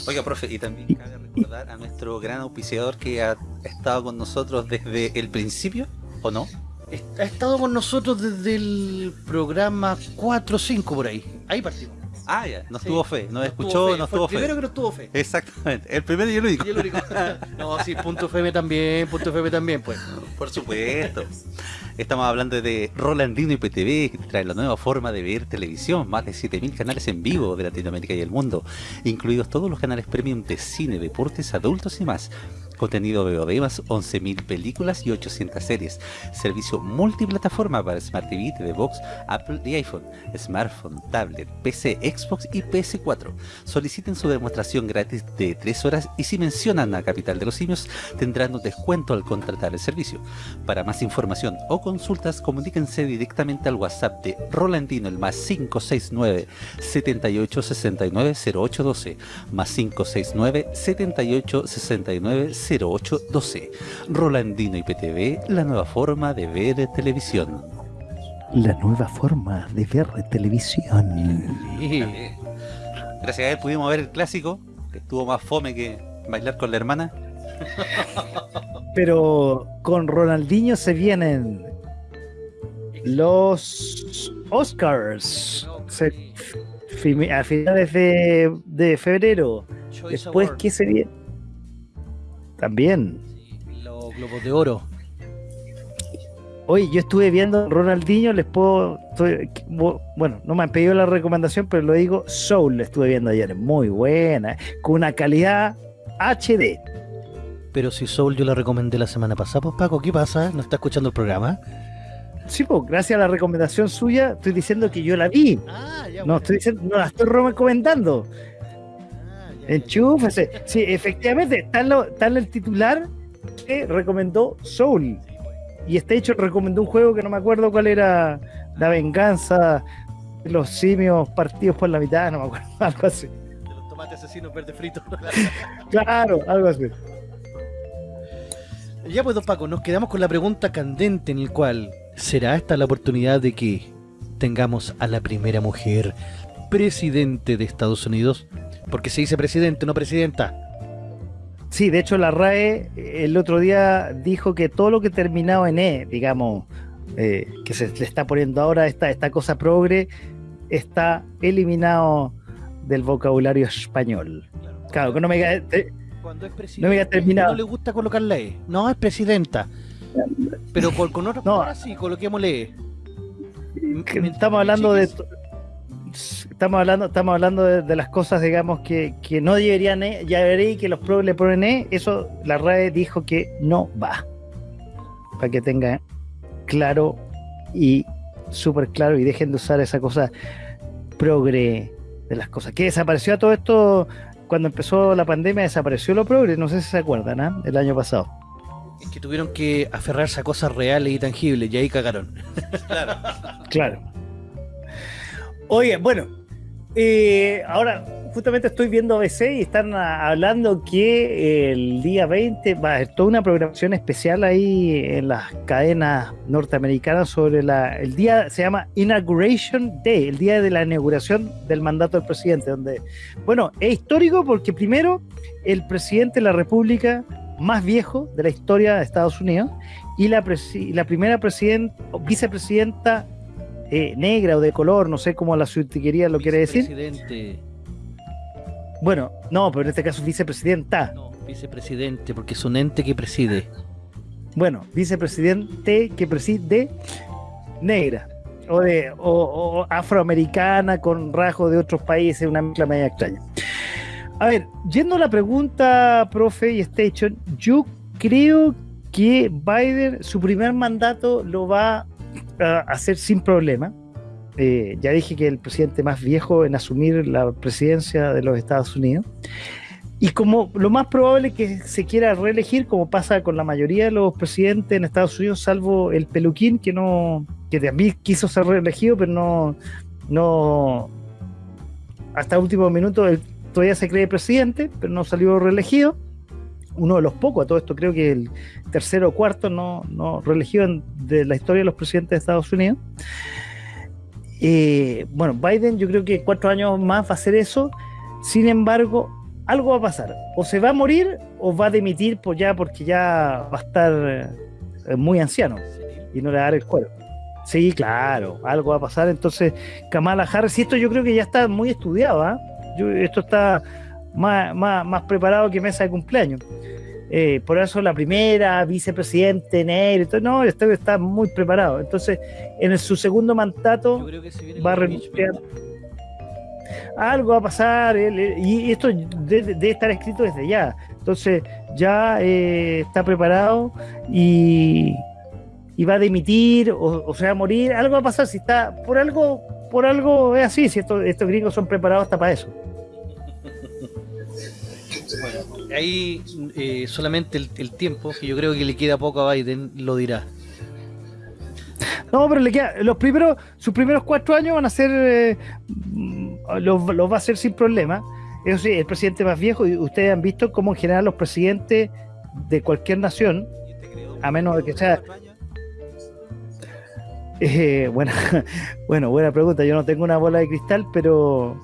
Oiga, profe, y también cabe recordar a nuestro gran auspiciador que ha estado con nosotros desde el principio, ¿o no? Ha estado con nosotros desde el programa 4 o 5 por ahí. Ahí partimos. Ah, ya, nos Sí. tuvo fe, nos No escuchó, fe, fue tuvo el primero fe. que nos tuvo fe. Exactamente, el primero y el único. Y el único. No, sí, punto FM también, punto FM también, pues. Por supuesto. Estamos hablando de Rolandino IPTV, que trae la nueva forma de ver televisión, más de 7000 canales en vivo de Latinoamérica y el mundo, incluidos todos los canales premium de cine, deportes, adultos y más. Contenido de más 11.000 películas y 800 series. Servicio multiplataforma para Smart TV, TV Box, Apple y iPhone, smartphone, tablet, PC, Xbox y PS4. Soliciten su demostración gratis de 3 horas y si mencionan a Capital de los Simios tendrán un descuento al contratar el servicio. Para más información o consultas, comuníquense directamente al WhatsApp de Rolandino, el más 569 78 69 0812, más 569 78 69 0812. Rolandino IPTV, la nueva forma de ver televisión. La nueva forma de ver televisión. Sí. Gracias a él pudimos ver el clásico, que estuvo más fome que bailar con la hermana. Pero con Ronaldinho se vienen los Oscars. Se- a finales de, de febrero. Después. ¿qué se viene? También. Los globos de oro. Oye, yo estuve viendo Ronaldinho, les puedo. estoy- bu- bueno, no me han pedido la recomendación, pero lo digo: Soul, la estuve viendo ayer. Muy buena, con una calidad HD. Pero si Soul yo la recomendé la semana pasada, pues Paco, ¿qué pasa? ¿No está escuchando el programa? Sí, pues, gracias a la recomendación suya, estoy diciendo que yo la vi. Ah, ya. No, estoy diciendo, no la estoy recomendando. Enchúfese. Sí, efectivamente, en el titular que recomendó Soul. Y este hecho recomendó un juego que no me acuerdo cuál era. La venganza los simios partidos por la mitad, no me acuerdo, algo así. De los tomates asesinos verde fritos. Claro, algo así. ya pues, don Paco, nos quedamos con la pregunta candente en el cual ¿será esta la oportunidad de que tengamos a la primera mujer presidente de Estados Unidos? Porque se dice presidente, no presidenta. Sí, de hecho la RAE eh, el otro día dijo que todo lo que terminaba en E, digamos, eh, que se le está poniendo ahora esta, esta cosa progre, está eliminado del vocabulario español. Claro, que no me ca- eh, Cuando es presidente, No no le gusta colocar la E. No, es presidenta. Pero con, con otras No. palabras sí, coloquémosle E. estamos hablando de. Estamos hablando estamos hablando de, de las cosas digamos que, que no deberían eh, ya veréis que los progres le ponen eh, eso la RAE dijo que no va para que tenga claro y súper claro y dejen de usar esa cosa progre de las cosas que desapareció a todo esto cuando empezó la pandemia desapareció lo progre no sé si se acuerdan ¿ah? el año pasado Es que tuvieron que aferrarse a cosas reales y tangibles y ahí cagaron. Claro. Oye, bueno, eh, ahora justamente estoy viendo ABC y están hablando que el día 20 va a haber toda una programación especial ahí en las cadenas norteamericanas sobre la, el día, se llama Inauguration Day, el día de la inauguración del mandato del presidente, donde, bueno, es histórico porque primero el presidente de la República más viejo de la historia de Estados Unidos y la, presi- la primera presidenta, vicepresidenta eh, negra o de color, no sé cómo la subtiquería lo quiere decir. Vicepresidente. Bueno, no, pero en este caso vicepresidenta. No, vicepresidente, porque es un ente que preside. Bueno, vicepresidente que preside negra o de o, o afroamericana con rasgos de otros países, una mezcla media extraña. A ver, yendo a la pregunta, profe y Station, yo creo que Biden su primer mandato lo va hacer sin problema. Eh, ya dije que el presidente más viejo en asumir la presidencia de los Estados Unidos. Y como lo más probable es que se quiera reelegir, como pasa con la mayoría de los presidentes en Estados Unidos, salvo el peluquín, que no, que también quiso ser reelegido, pero no, no, hasta último minuto él todavía se cree presidente, pero no salió reelegido. Uno de los pocos, a todo esto creo que el tercero o cuarto no, no reelegido en- de la historia de los presidentes de Estados Unidos. Eh, bueno, Biden yo creo que cuatro años más va a hacer eso. Sin embargo, algo va a pasar. O se va a morir o va a dimitir por ya porque ya va a estar eh, muy anciano y no le va a dar el cuero. Sí, claro, algo va a pasar. Entonces, Kamala Harris, y esto yo creo que ya está muy estudiado, ¿ah? Esto está más, más, más preparado que mesa de cumpleaños. Eh, por eso la primera vicepresidente todo, no, esto está muy preparado. Entonces, en el- su segundo mandato se va a renunciar. Algo va a pasar, y esto debe, debe estar escrito desde ya. Entonces, ya eh, está preparado y, y va a dimitir o, o se va a morir. Algo va a pasar si está por algo, por algo es así. Si estos gringos son preparados hasta para eso. Bueno, ahí eh, solamente el, tiempo, que yo creo que le queda poco a Biden, lo dirá. No, pero le queda, los primeros, sus primeros cuatro años van a ser, eh, mm, los, va a hacer sin problema. Eso sí, el presidente más viejo, y ustedes han visto cómo en general los presidentes de cualquier nación, a menos de que sea, eh, bueno, buena pregunta. Yo no tengo una bola de cristal, pero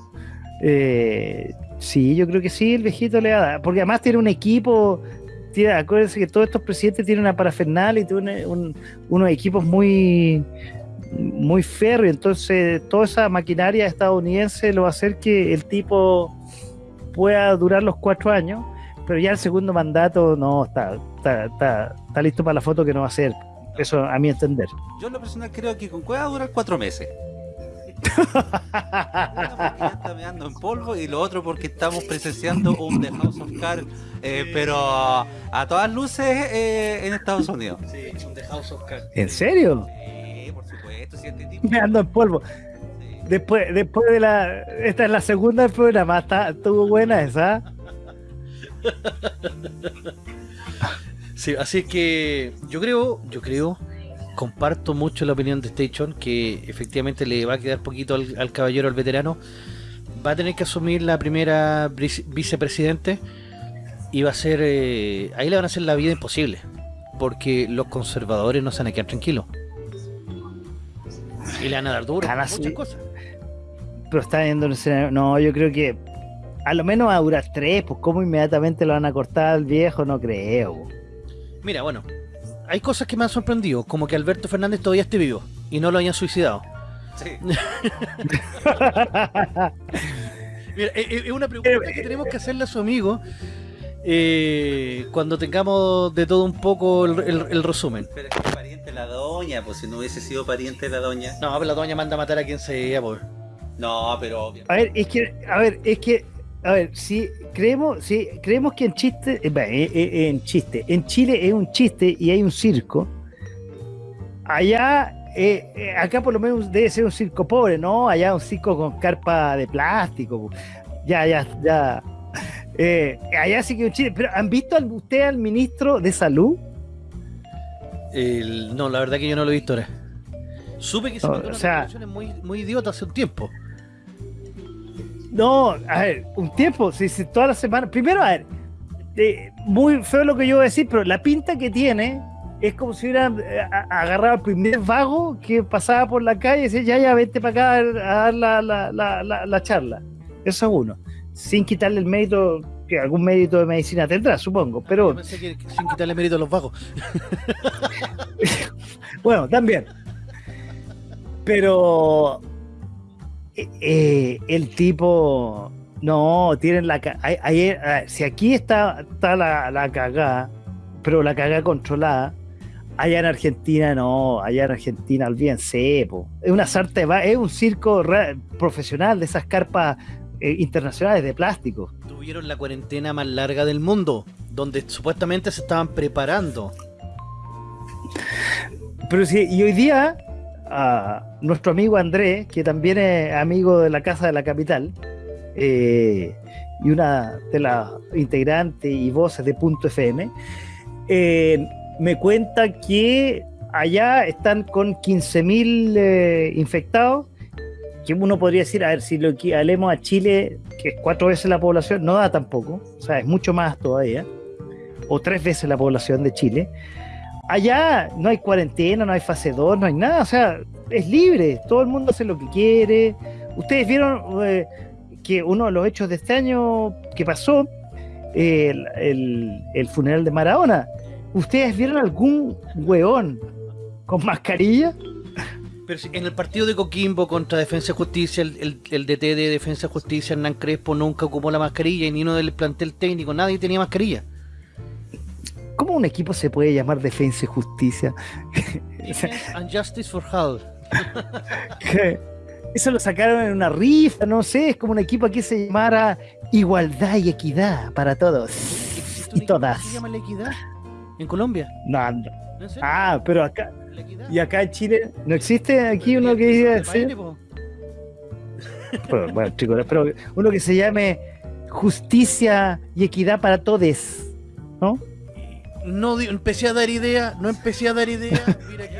eh, sí, yo creo que sí, el viejito le da, porque además tiene un equipo. Tiene, acuérdense que todos estos presidentes tienen una parafernalia y tienen un- unos equipos muy muy férreo, entonces toda esa maquinaria estadounidense lo va a hacer que el tipo pueda durar los cuatro años, pero ya el segundo mandato no está, está, está, listo para la foto que no va a ser. Eso a mi entender. Yo lo personal creo que con Cueva va a durar cuatro meses. Una porque ya está meando en polvo y lo otro porque estamos presenciando un The House of Cards, eh, pero a todas luces eh, en Estados Unidos. Sí, un The House of Cards. ¿En serio? Sí, por supuesto, si este tipo... Me ando en polvo. Sí. Después, después de la. Esta es la segunda del programa. Está, estuvo buena esa. Sí, así es que yo creo, yo creo, comparto mucho la opinión de Station, que efectivamente le va a quedar poquito al, al caballero, al veterano. Va a tener que asumir la primera vice- vicepresidente y va a ser, eh, ahí le van a hacer la vida imposible, porque los conservadores no se van a quedar tranquilos. Y le van a dar duro, a muchas cosas. Pero está viendo un escenario. No, yo creo que. A lo menos va a durar tres, pues cómo inmediatamente lo van a cortar al viejo, no creo. Mira, bueno, hay cosas que me han sorprendido, como que Alberto Fernández todavía esté vivo y no lo hayan suicidado. Sí. Mira, es, es una pregunta que tenemos que hacerle a su amigo eh, cuando tengamos de todo un poco el, el- el resumen. Pero es que es pariente de la doña, pues si no hubiese sido pariente de la doña. No, pero la doña manda a matar a quien sea, por. No, pero obvio. A ver, es que, a ver, es que, a ver, si creemos, si creemos que en chiste, eh, eh, eh, en chiste, en Chile es un chiste y hay un circo, allá, eh, acá por lo menos debe ser un circo pobre, ¿no? Allá un circo con carpa de plástico, ya, ya, ya. Eh, allá sí que es un chiste, pero ¿han visto al- usted al ministro de salud? El- no, la verdad que yo no lo he visto ahora. Supe que se mandó o sea- muy, muy idiotas hace un tiempo. No, a ver, un tiempo, si, si toda la semana. Primero, a ver, eh, muy feo lo que yo voy a decir, pero la pinta que tiene es como si hubiera eh, agarrado al primer vago que pasaba por la calle y decía, ya, ya, vente para acá a dar la, la- la- la- la charla. Eso es uno. Sin quitarle el mérito, que algún mérito de medicina tendrá, supongo. Yo Pero pensé que, que sin quitarle mérito a los vagos. bueno, también. Pero eh, eh, el tipo, no, tienen la... ca- ay- Ayer, a ver, si aquí está, está la, la cagada, pero la cagada controlada, allá en Argentina no, allá en Argentina olvídense, po. es una sarta es un circo profesional de esas carpas eh, internacionales de plástico. Tuvieron la cuarentena más larga del mundo, donde supuestamente se estaban preparando. Pero sí, y hoy día, a nuestro amigo Andrés, que también es amigo de la Casa de la Capital, eh, y una de las integrantes y voces de Punto FM, eh, me cuenta que allá están con 15.000 eh, infectados, que uno podría decir, a ver, si lo equivalemos a Chile, que es cuatro veces la población, no da tampoco, o sea, es mucho más todavía, o tres veces la población de Chile. Allá no hay cuarentena, no hay fase 2, no hay nada, o sea, es libre, todo el mundo hace lo que quiere. Ustedes vieron eh, que uno de los hechos de este año que pasó, el, el- funeral de Maradona, ¿ustedes vieron algún hueón con mascarilla? Pero en el partido de Coquimbo contra Defensa Justicia, el, el, DT de Defensa Justicia, Hernán Crespo, nunca ocupó la mascarilla y ni uno del plantel técnico, nadie tenía mascarilla. ¿Cómo un equipo se puede llamar Defensa y Justicia? And Justice for All. Que Eso lo sacaron en una rifa, no sé, es como un equipo que se llamara Igualdad y Equidad para todos ¿Existe un y todas. que se llama La Equidad? ¿En Colombia? No, no. Ah, pero acá, y acá en Chile, ¿no existe aquí uno que diga ¿De sí? Pero, bueno, chicos, pero uno que se llame Justicia y Equidad para todos, ¿no? No di- empecé a dar idea, no empecé a dar idea. Mira que.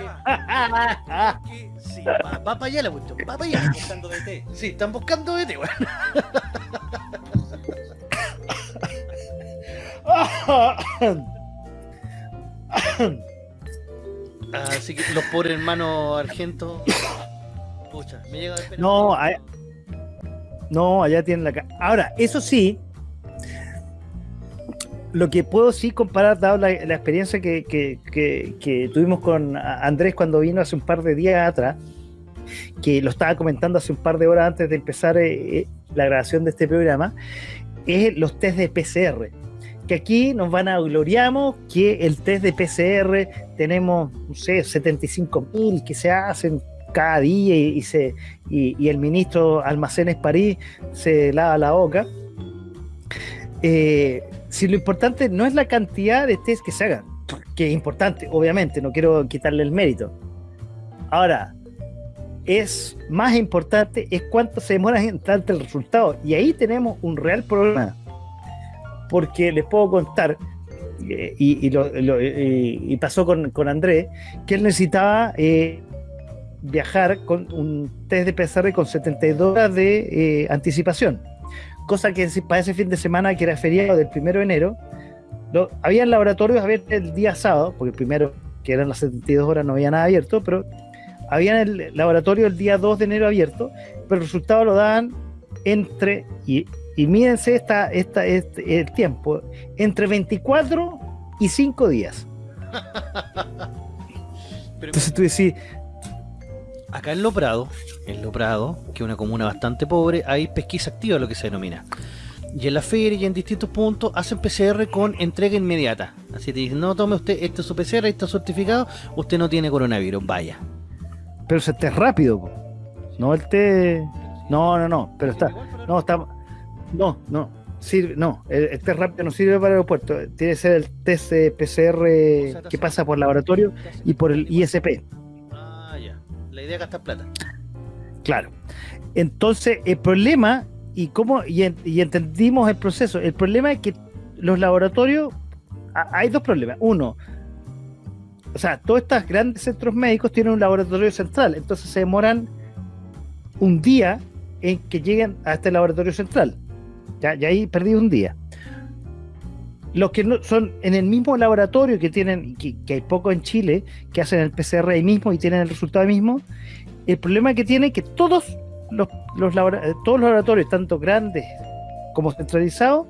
que sí, va, va para allá la cuestión, va para allá. Buscando DT. Sí, están buscando DT, weón. Así que los pobres hermanos argentos. Pucha, me llega a ver pena. No, no, allá tienen la Ahora, eso sí, lo que puedo sí comparar, dado la, experiencia que, que- tuvimos con Andrés cuando vino hace un par de días atrás, que lo estaba comentando hace un par de horas antes de empezar eh, eh, la grabación de este programa, es los test de PCR. Que aquí nos van a gloriamos que el test de PCR tenemos, no sé, 75 mil que se hacen cada día y, se, y el ministro Almacenes París se lava la boca. Eh, si lo importante no es la cantidad de test que se hagan, que es importante, obviamente, no quiero quitarle el mérito. Ahora, es más importante es cuánto se demora en darte el resultado. Y ahí tenemos un real problema. Porque les puedo contar, y, lo- pasó con, con Andrés, que él necesitaba eh, viajar con un test de PCR con 72 horas de eh, anticipación. Cosa que para ese fin de semana, que era feriado del primero de enero, lo, había laboratorios abiertos el día sábado, porque el primero, que eran las 72 horas, no había nada abierto, pero había en el laboratorio el día 2 de enero abierto, pero el resultado lo daban entre, y, y mídense esta, esta, este, el tiempo, entre 24 y 5 días. Entonces tú decís, Acá en Loprado, en Loprado, que es una comuna bastante pobre, hay pesquisa activa, lo que se denomina. Y en la feria y en distintos puntos hacen PCR con entrega inmediata. Así te dicen, no tome usted, este es su PCR, este es certificado, usted no tiene coronavirus, vaya. pero ese test rápido, po. no el test, no, no, no, pero está, no, está, no, no, sirve, no, el, el test rápido no sirve para el aeropuerto, tiene que ser el test PCR que pasa por laboratorio y por el ISP. La idea es gastar plata. claro. Entonces, el problema, y cómo, y, y entendimos el proceso, el problema es que los laboratorios, hay dos problemas. Uno, o sea, todos estos grandes centros médicos tienen un laboratorio central, entonces se demoran un día en que lleguen a este laboratorio central. Ya, ya ahí perdí un día. Los que no son en el mismo laboratorio que tienen, que, hay poco en Chile, que hacen el PCR ahí mismo y tienen el resultado mismo, el problema que tiene es que todos los, eh, todos los laboratorios, tanto grandes como centralizados,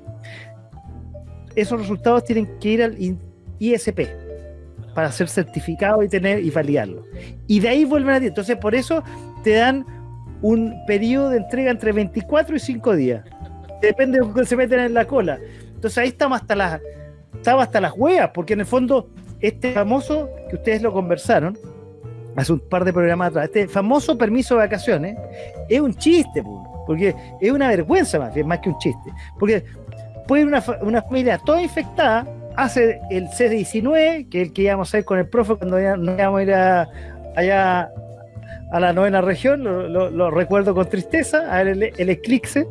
esos resultados tienen que ir al ISP. para ser certificado y tener y validarlo. Y de ahí vuelven a ti. Entonces, por eso te dan un periodo de entrega entre 24 y 5 días. Depende de lo que se meten en la cola. Entonces ahí estamos hasta las estaba hasta las hueas, porque en el fondo este famoso que ustedes lo conversaron hace un par de programas atrás, este famoso permiso de vacaciones es un chiste, po, porque es una vergüenza más más que un chiste. Porque puede una, una familia toda infectada, hace el C19, que es el que íbamos a ir con el profe cuando íbamos a ir allá a la novena región, lo, recuerdo con tristeza, a ver el eclipse.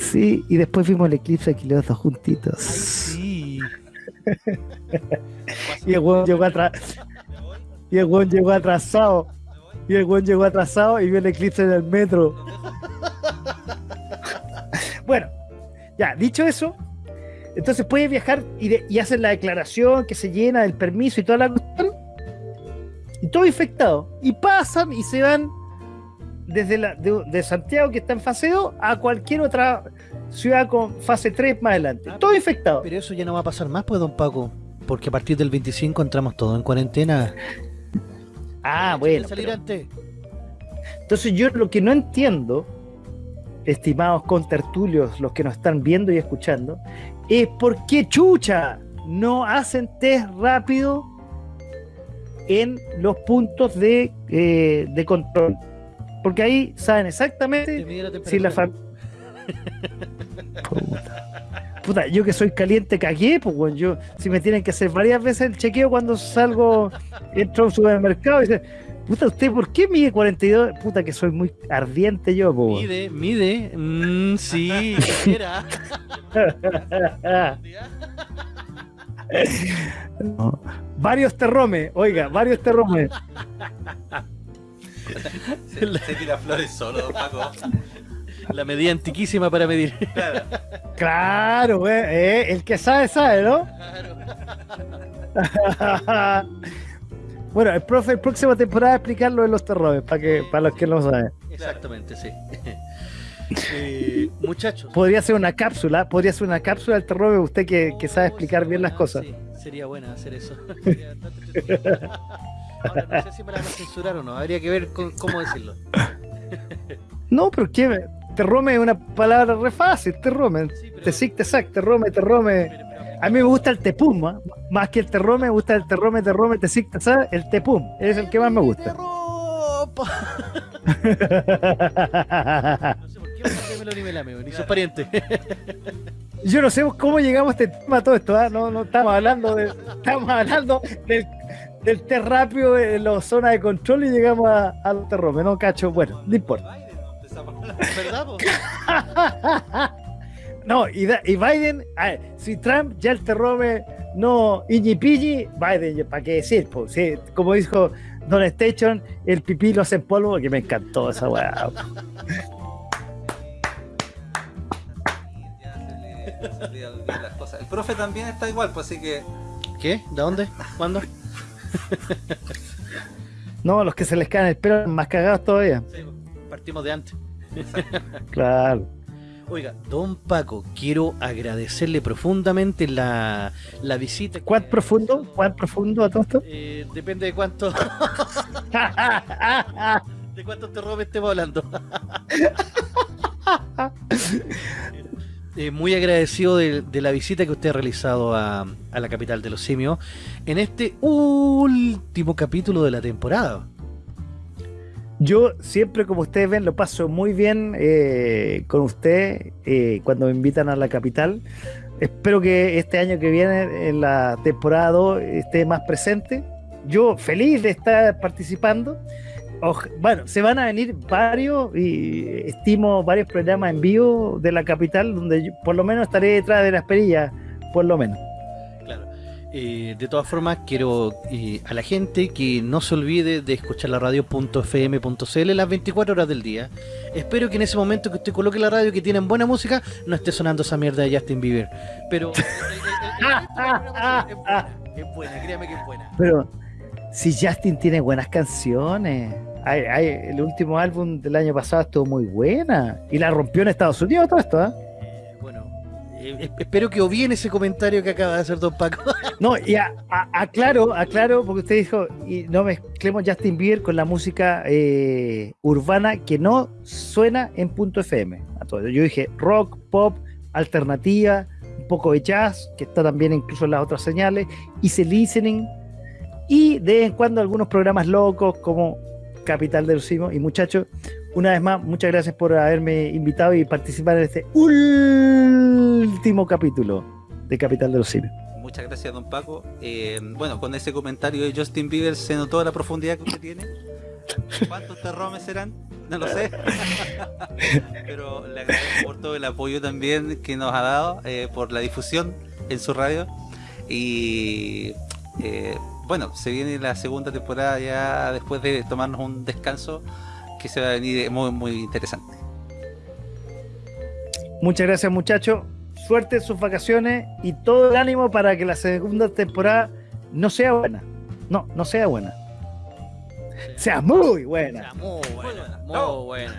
Sí, y después vimos el eclipse aquí los dos juntitos. Sí. Y el weón llegó atrás. Y el weón llegó atrasado. Y el weón llegó atrasado y vio el eclipse en el metro. bueno, ya, dicho eso, entonces puede viajar y, de- y hacen la declaración que se llena del permiso y toda la cuestión. Y todo infectado. Y pasan y se van desde la, de, de Santiago, que está en fase 2, a cualquier otra ciudad con fase 3 más adelante. Todo infectado. Pero eso ya no va a pasar más, pues, don Paco. Porque a partir del 25 entramos todos en cuarentena. Ah, ¿Quieren bueno. salir pero- antes? Entonces yo lo que no entiendo, estimados contertulios, los que nos están viendo y escuchando, es por qué chucha no hacen test rápido en los puntos de, eh, de control. Porque ahí saben Te exactamente la si la familia... Puta. Puta, yo que soy caliente cagué, pues weón, yo, si me tienen que hacer varias veces el chequeo cuando salgo, entro a un supermercado y dicen, puta, ¿usted por qué mide 42? Puta, que soy muy ardiente yo, pues. Mide, mide. Mm, sí. No. Varios terromes, oiga, varios terromes. Se, se tira flores solo, don Paco. La medida antiquísima para medir. Claro, güey, eh, el que sabe, sabe, ¿no? bueno, el profe, el próxima temporada explicar lo de los terromes, para que, para los que no saben. Exactamente, sí. Eh, muchachos. Podría ser una cápsula, podría ser una cápsula del terror, usted que, que sabe explicar bien las cosas. sí, sería buena hacer eso. Ahora, no sé si me la van a censurar o no. Habría que ver con- cómo decirlo. No, pero qué, terrome es una palabra re fácil, terrome. Sí, pero- Te sic, te sac, terrome, terrome. pero- pero- A mí me gusta el tepum, ¿ah? más que el terrome, me gusta el terrome, terrome, te sic, te sac, el tepum, es el que más me gusta. No sé por qué me ni me lame, ni sus parientes. Yo no sé cómo llegamos a este tema todo esto, ¿ah? no, no estamos hablando de, estamos hablando del, del té rápido en la zona de control y llegamos a- al terrome, no cacho, bueno, no importa. ¿Verdad? po? No, y, da- y Biden, a ver, si Trump ya el terrome no iñi pilli, Biden, ¿para qué decir? Pues, sí, como dijo Don Station, el pipí lo hace en polvo, que me encantó esa weá. El profe también está igual, pues así que. ¿Qué? ¿De dónde? ¿Cuándo? No, los que se les caen el pelo más cagados todavía. Sí, partimos de antes. Claro. Oiga, don Paco, quiero agradecerle profundamente la, la visita. que- ¿Cuán profundo? ¿Cuán profundo a todo esto? Eh, depende de cuánto de cuántos terrores estemos hablando. Eh, muy agradecido de, la visita que usted ha realizado a, a la capital de los simios en este último capítulo de la temporada. Yo siempre, como ustedes ven, lo paso muy bien eh, con usted eh, cuando me invitan a la capital. Espero que este año que viene, en la temporada 2, esté más presente. Yo feliz de estar participando. Bueno, se van a venir varios y estimo varios programas en vivo de la capital donde yo por lo menos estaré detrás de las perillas, por lo menos. Claro. Eh, de todas formas, quiero eh, a la gente que no se olvide de escuchar la radio.fm.cl las 24 horas del día. Espero que en ese momento que usted coloque la radio que tienen buena música, no esté sonando esa mierda de Justin Bieber. Pero eh, eh, eh, eh, es buena, es buena, créame que es buena. Pero si Justin tiene buenas canciones. El último álbum del año pasado estuvo muy buena. Y la rompió en Estados Unidos todo esto, ¿ah? Eh, bueno, eh, espero que obviene ese comentario que acaba de hacer Don Paco. No, y a- a- aclaro, aclaro, porque usted dijo, y no mezclemos Justin Bieber con la música eh, urbana que no suena en punto FM. A todo. Yo dije rock, pop, alternativa, un poco de jazz, que está también incluso en las otras señales, easy listening, y de vez en cuando algunos programas locos como Capital de los Simios. Y muchachos, una vez más, muchas gracias por haberme invitado y participar en este último capítulo de Capital de los Simios. Muchas gracias, don Paco. Eh, bueno, con ese comentario de Justin Bieber se notó la profundidad que usted tiene. ¿Cuántos terromes serán? No lo sé. Pero le agradezco por todo el apoyo también que nos ha dado, eh, por la difusión en su radio. Y eh, bueno, se viene la segunda temporada ya después de tomarnos un descanso que se va a venir muy, muy interesante. Muchas gracias muchachos, suerte en sus vacaciones y todo el ánimo para que la segunda temporada no sea buena. No, no sea buena. Sea muy buena. Sea muy buena, muy No. buena.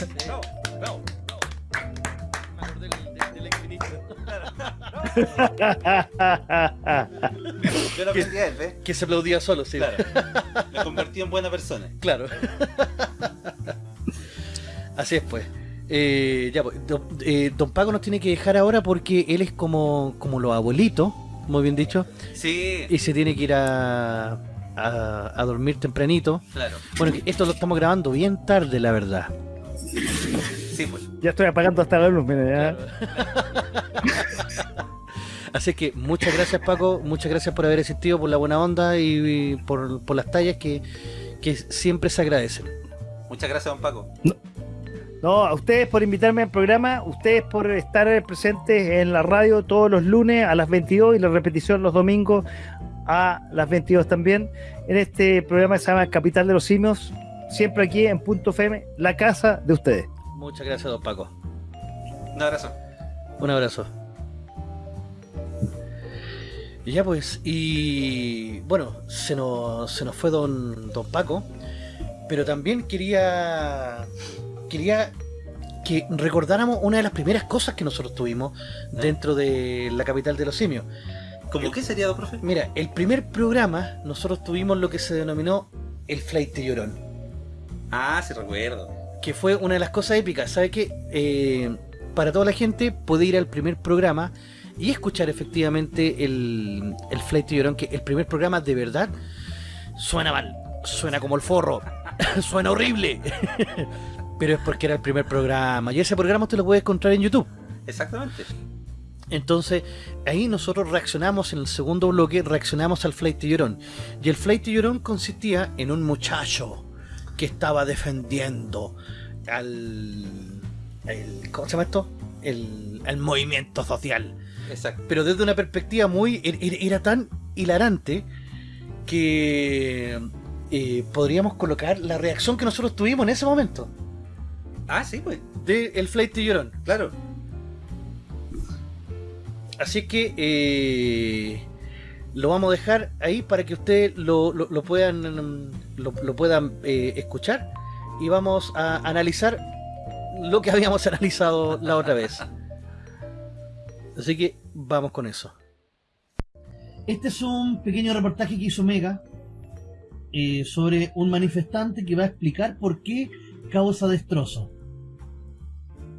acordé del- del- del exministro. Yo lo aprendí a él, ¿ves? Que se aplaudía solo, sí. Claro. Me convertí en buena persona. Claro. Así es, pues. Eh, ya, pues, don, eh, don Paco nos tiene que dejar ahora porque él es como, como los abuelitos, muy bien dicho, Sí, y se tiene que ir a, a, a dormir tempranito. claro. Bueno, esto lo estamos grabando bien tarde, la verdad. Sí, pues. Ya estoy apagando hasta la luz, mira, ya. Así que muchas gracias, Paco. Muchas gracias por haber existido, por la buena onda y, y por, por las tallas que, que siempre se agradecen. Muchas gracias, don Paco. No, a ustedes por invitarme al programa, ustedes por estar presentes en la radio todos los lunes a las 22 y la repetición los domingos a las 22 también, en este programa que se llama Capital de los Simios, siempre aquí en Punto FM, la casa de ustedes. Muchas gracias, don Paco. Un abrazo. Un abrazo. Y ya pues, y bueno, se nos, se nos fue don, don Paco, pero también quería quería que recordáramos una de las primeras cosas que nosotros tuvimos dentro de la capital de los simios. ¿Cómo qué sería, don profe? Mira, el primer programa nosotros tuvimos lo que se denominó el Flight de Llorón, Ah, sí recuerdo. Que fue una de las cosas épicas. ¿Sabe qué? Eh, para toda la gente puede ir al primer programa y escuchar efectivamente el, el Flight de Llorón, que el primer programa de verdad suena mal, suena como el forro, suena horrible. Pero es porque era el primer programa. Y ese programa usted lo puede encontrar en YouTube. Exactamente. Entonces, ahí nosotros reaccionamos en el segundo bloque, reaccionamos al Flight de Llorón. Y el Flight de Llorón consistía en un muchacho que estaba defendiendo al. el- ¿Cómo se llama esto? El, el movimiento social. Exacto. Pero desde una perspectiva muy. er- er- Era tan hilarante que. eh, podríamos colocar la reacción que nosotros tuvimos en ese momento Ah, sí, pues. de el Flight de Llorón. Claro. Así que eh, lo vamos a dejar ahí para que ustedes lo, lo- puedan lo puedan eh, escuchar y vamos a analizar lo que habíamos analizado la otra vez. Así que vamos con eso. Este es un pequeño reportaje que hizo Mega eh, sobre un manifestante que va a explicar por qué causa destrozo.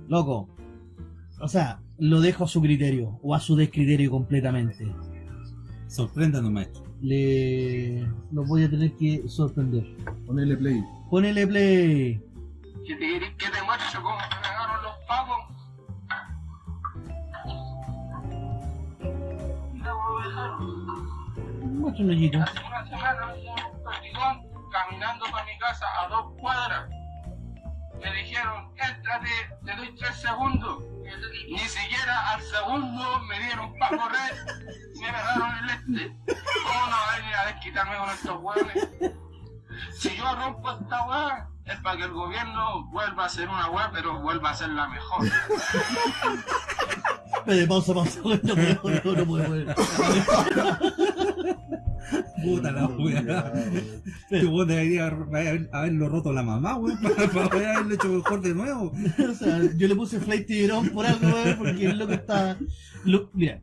Loco, o sea, lo dejo a su criterio o a su descriterio completamente. Sorpréndanos, maestro. Le lo voy a tener que sorprender. Ponele play. Ponele play. que te, que te muestre cómo me pegaron los dejaron. Muestra un. Hace una semana un caminando para mi casa a dos cuadras. Me dijeron, éntrate, te doy tres segundos. Ni siquiera al segundo me dieron para correr. Me pegaron el este. ¿Cómo no va a desquitarme con estos hueones? Si yo rompo esta weá, es para que el gobierno vuelva a ser una weá, pero vuelva a ser la mejor. Pausa, pausa. No puedo, no, no puedo. Puta la weá. Este weón debería haber- haberlo roto la mamá, weón, para, para poder haberlo hecho mejor de nuevo. o sea, yo le puse Flight Tiburón por algo, weón, porque el loco está. lo- mira,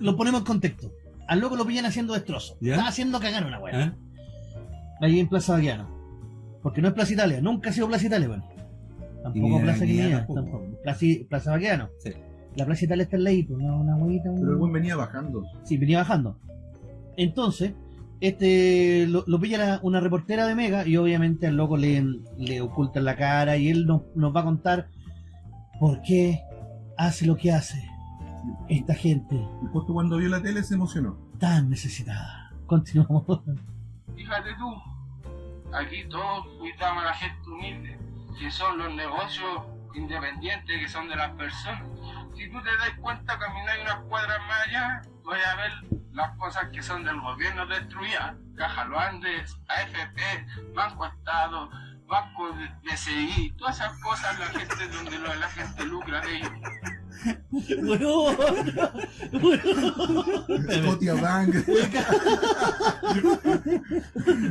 lo ponemos en contexto. Al loco lo pillan haciendo destrozo. ¿Ya? Está haciendo cagar una weá. ¿Ah? Ahí en Plaza Baquiano. Porque no es Plaza Italia, nunca ha sido Plaza Italia, weón. Tampoco Ni Plaza Guinea, tampoco. Plaza, Plaza Baquiano. Sí. La Plaza Italia está en la pues, una, una huevita. un- Pero el buen venía bajando. Sí, venía bajando. Entonces, este lo, lo pilla la- una reportera de Mega y obviamente al loco le, le ocultan la cara y él nos, nos va a contar por qué hace lo que hace esta gente Y justo cuando vio la tele se emocionó. tan necesitada. Continuamos. Fíjate tú, aquí todos cuidamos a la gente humilde, que son los negocios independientes que son de las personas. Si tú te das cuenta, caminar unas cuadras más allá, vas a ver las cosas que son del gobierno destruidas. Caja Los Andes, AFP, Banco Estado, Banco de DCI, todas esas cosas la gente donde la gente lucra de ellos. Weón. Scotia Bank.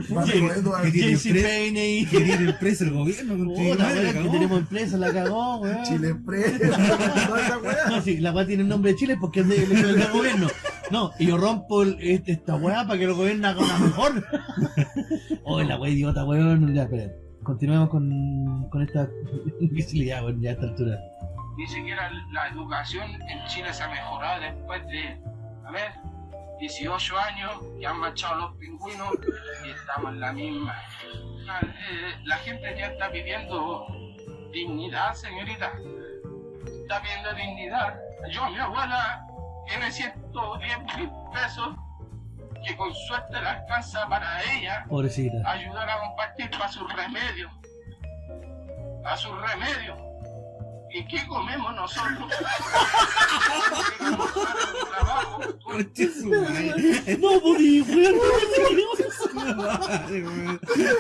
Banco Edward. ¿Qué tiene JC pre- Payne Quería ir preso el gobierno con Puta, que tenemos empresa, la cagó, weón. Chile Express. Toda esa weá. No, sí, la weá tiene el nombre de Chile porque es de- del del gobierno. No, y yo rompo el- este- esta weá para que el gobierno haga una mejor. Oh, la weá idiota, weón. Ya, espera. Continuemos con, con esta imbecilidad, weón, ya a esta altura. Ni siquiera la educación en Chile se ha mejorado después de, a ver, 18 años que han marchado los pingüinos y estamos en la misma. Ah, eh, La gente ya está pidiendo dignidad, señorita. Está pidiendo dignidad. Yo, mi abuela, tiene 110 mil pesos que con suerte le alcanza para ella Pobrecita. ayudar a compartir para sus remedios. A sus remedios. ¿Y qué comemos nosotros? ¿Qué comemos para el trabajo? Conche su madre. No, podí, weón.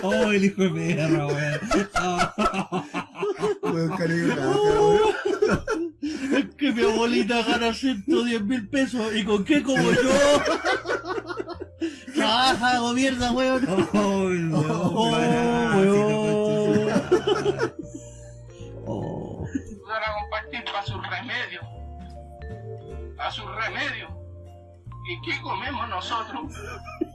Oh, el hijo de perra, weón. Ah. Weón, weón. Es que mi abuelita gana 110 mil pesos. ¿Y con qué como yo? Trabaja, gobierna, weón. Oh, no, Oh, weón. Oh. Ayudar compartir para sus remedios. A sus remedios. ¿Y qué comemos nosotros?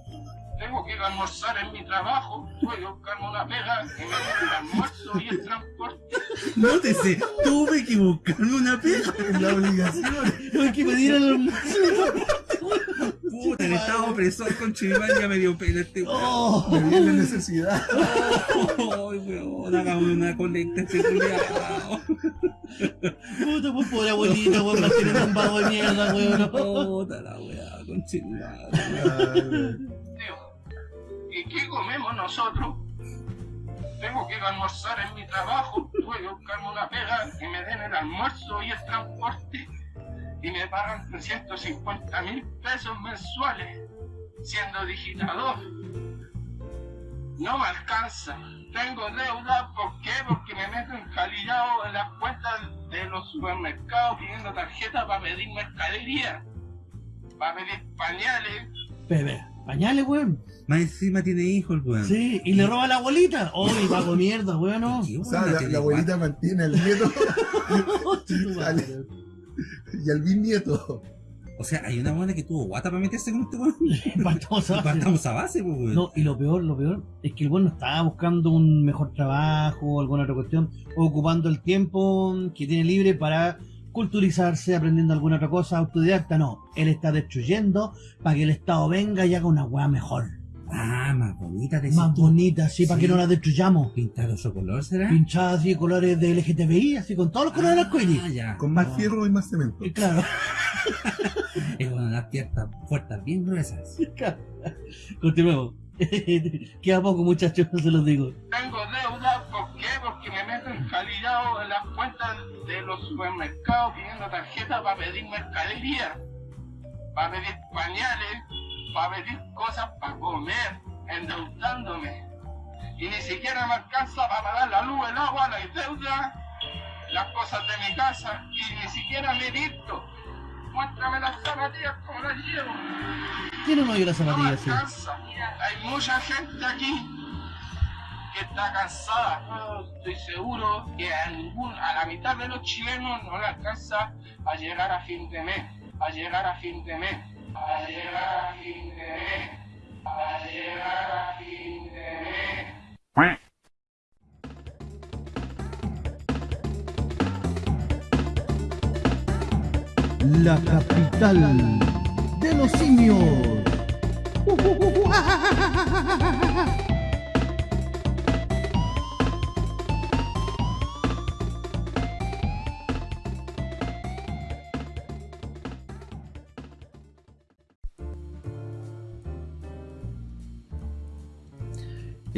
Tengo que ir a almorzar en mi trabajo, tuve que buscarme una pega que me dé el almuerzo y el transporte. Nótese, tuve que buscarme una pega. Es la obligación. Hay que pedir el almuerzo. Puta, el estado opresor con Chiván ya me dio pena este weón. Oh. Me viene la necesidad. Ay, weón, hagamos una colecta este culiao. Puta, pues pobre abuelita, weón, la tiene un vago de mierda, weón. Puta la weá, con Chiván. ¿Y qué comemos nosotros? Tengo que ir almorzar en mi trabajo, tuve que buscarme una pega que me den el almuerzo y el transporte. Y me pagan 350 mil pesos mensuales, siendo digitador. No me alcanza. Tengo deuda, ¿por qué? Porque me meto encalillado en las cuentas de los supermercados pidiendo tarjetas para pedir mercadería, para pedir pañales, Bebé, pañales, weón. Más encima tiene hijos weón. Sí, y le roba a la abuelita. Oh, y vago de mierda, weón. no. ¿Qué O weón sea, la, la abuelita mantiene al nieto y al bisnieto. O sea, hay una buena que tuvo guata para meterse con este weón. Partamos a- Partamos a base, pues, weón. No, y lo peor, lo peor es que el weón no estaba buscando un mejor trabajo o alguna otra cuestión, ocupando el tiempo que tiene libre para culturizarse, aprendiendo alguna otra cosa, autodidacta, no. Él está destruyendo para que el Estado venga y haga una weá mejor. Ah, más bonita, decís Más tú. bonita, así, para Sí. que no la destruyamos. ¿Pintado su color será? Pinchada así, colores de LGTBI, así, con todos los colores. Ah, ya. Con más fierro y más cemento. Y Claro, Es una las piernas fuertes, bien gruesas. continuemos. Queda poco, muchachos, se los digo. Tengo deuda. Porque me meto encalillado en las cuentas de los supermercados pidiendo tarjetas para pedir mercadería, para pedir pañales, para pedir cosas para comer, endeudándome. Y ni siquiera me alcanza para pagar la luz, el agua, la deuda, las cosas de mi casa, y ni siquiera me he visto. Muéstrame las zapatillas como las llevo. Tiene uno y las No me zapatillas, sí. alcanza. Hay mucha gente aquí que está cansada. Yo estoy seguro que a, ningún, a la mitad de los chilenos no le alcanza a llegar a fin de mes. A llegar a fin de mes. A llegar a fin de mes. A llegar a fin de mes. La capital de los simios.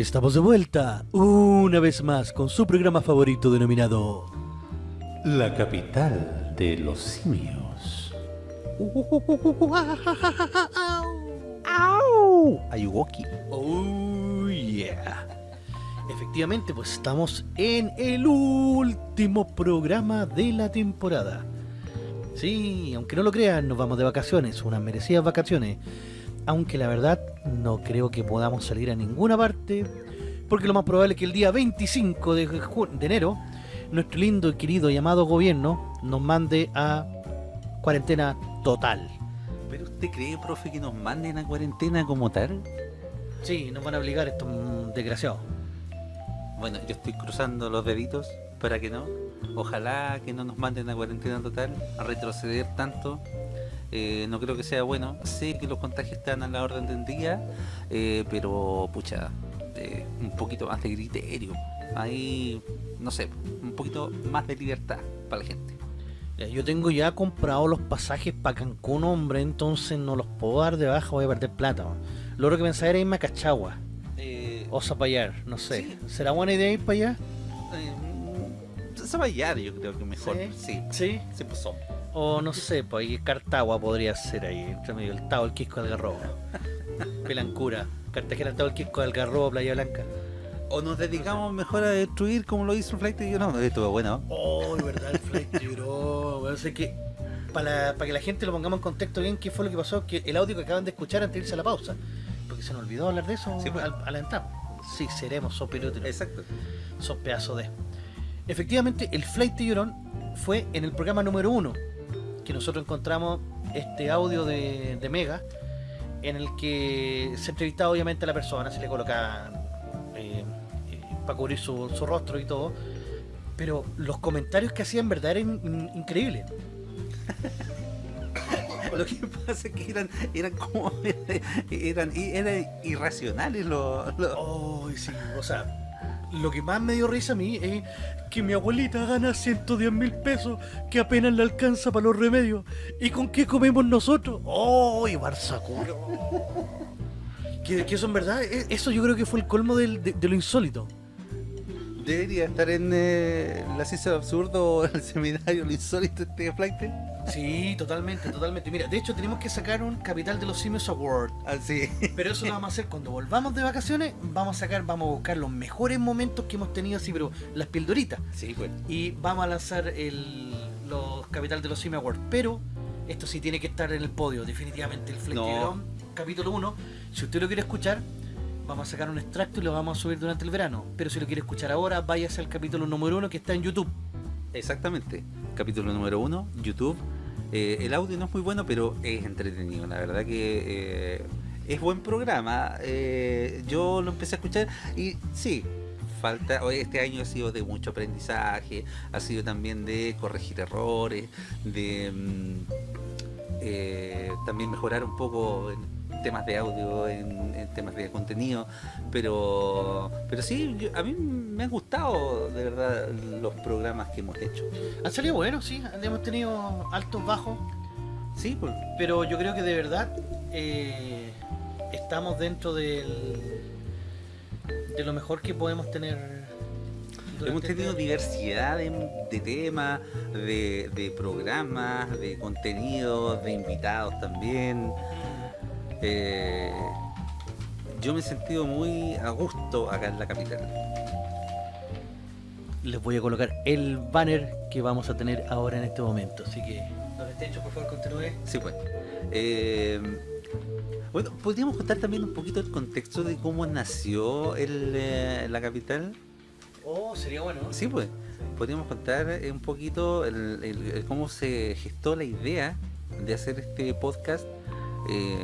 Estamos de vuelta una vez más con su programa favorito denominado La capital de los simios. Ayuwoki. Oh yeah. Efectivamente, pues estamos en el último programa de la temporada. Sí, aunque no lo crean, nos vamos de vacaciones, unas merecidas vacaciones. Aunque la verdad no creo que podamos salir a ninguna parte, porque lo más probable es que el día 25 de, enero, nuestro lindo y querido y amado gobierno nos mande a cuarentena total. ¿Pero usted cree, profe, que nos manden a cuarentena como tal? Sí, nos van a obligar estos desgraciados. Bueno, yo estoy cruzando los deditos para que no. Ojalá que no nos manden a cuarentena total, a retroceder tanto. Eh, no creo que sea bueno. Sé que los contagios están a la orden del día, eh, pero pucha, eh, un poquito más de criterio. Ahí, no sé, un poquito más de libertad para la gente. Yo tengo ya comprado los pasajes para Cancún, hombre, entonces no los puedo dar de baja, voy a perder plata. man. Lo otro que pensaba era irme a Cachagua Eh, o Zapallar, no sé. Sí. ¿Será buena idea ir para allá? eh, Zapallar yo creo que mejor. Sí. Sí, Sí. sí, pues son. O no sé, pues ahí Cartagua podría ser ahí, entre medio el Tao, el Quisco del Garrobo. Pelancura, Cartagena, el Tao, el Quisco del Garrobo, Playa Blanca. O nos dedicamos mejor a destruir como lo hizo el Flight y yo no. Estuvo bueno. Oh, de verdad, el flight lloró. Bueno, sé que para, para que la gente lo pongamos en contexto bien, ¿qué fue lo que pasó? Que el audio que acaban de escuchar antes de irse a la pausa. Porque se nos olvidó hablar de eso Sí, pues. al. Sí, seremos, sos pelúteros, Exacto. sos pedazo de. Efectivamente, el Flight de Llorón fue en el programa número uno que nosotros encontramos este audio de, de Mega en el que se entrevistaba obviamente a la persona, se le colocaban eh, para cubrir su, su rostro y todo. Pero los comentarios que hacían en verdad eran in- increíbles. Lo que pasa es que eran, eran como eran, eran irracionales los, los- Oh, sí, o sea, lo que más me dio risa a mí es que mi abuelita gana 110 mil pesos que apenas le alcanza para los remedios. ¿Y con qué comemos nosotros? ¡Oh, y que, que eso en verdad, e- eso yo creo que fue el colmo del- de, de lo insólito. debería estar en eh, la ciencia del absurdo o el seminario lo insólito este flight. Sí, totalmente, totalmente. Mira, de hecho tenemos que sacar un Capital de los Simios Award. Así. Pero eso lo vamos a hacer cuando volvamos de vacaciones. Vamos a sacar, vamos a buscar los mejores momentos que hemos tenido así, pero las pildoritas. Sí, pues. y vamos a lanzar el, los Capital de los Simi Awards. Pero esto sí tiene que estar en el podio, definitivamente. El No. Tiburón, capítulo 1. Si usted lo quiere escuchar, vamos a sacar un extracto y lo vamos a subir durante el verano. Pero si lo quiere escuchar ahora, váyase al capítulo número 1 que está en YouTube. Exactamente. Capítulo número uno, YouTube. Eh, el audio no es muy bueno, pero es entretenido. La verdad que eh, es buen programa. Eh, yo lo empecé a escuchar y sí, falta. Este año ha sido de mucho aprendizaje, ha sido también de corregir errores, de mm, también mejorar un poco temas de audio, en, en temas de contenido, pero pero sí, yo- a mí me han gustado de verdad los programas que hemos hecho. Han salido buenos, sí. Hemos tenido altos, bajos. Sí, pues, Pero yo creo que de verdad eh, estamos dentro del, de lo mejor que podemos tener. hemos este tenido diversidad de, de temas, de, de programas, de contenidos, de invitados también. Eh, yo me he sentido muy a gusto acá en la capital. les voy a colocar el banner que vamos a tener ahora en este momento. Así que nos De hecho, por favor, continúe. Sí, pues. Eh, bueno, podríamos contar también un poquito el contexto de cómo nació el, eh, la capital. Oh, sería bueno. Sí, pues. Podríamos contar un poquito el- el- el cómo se gestó la idea de hacer este podcast. Eh,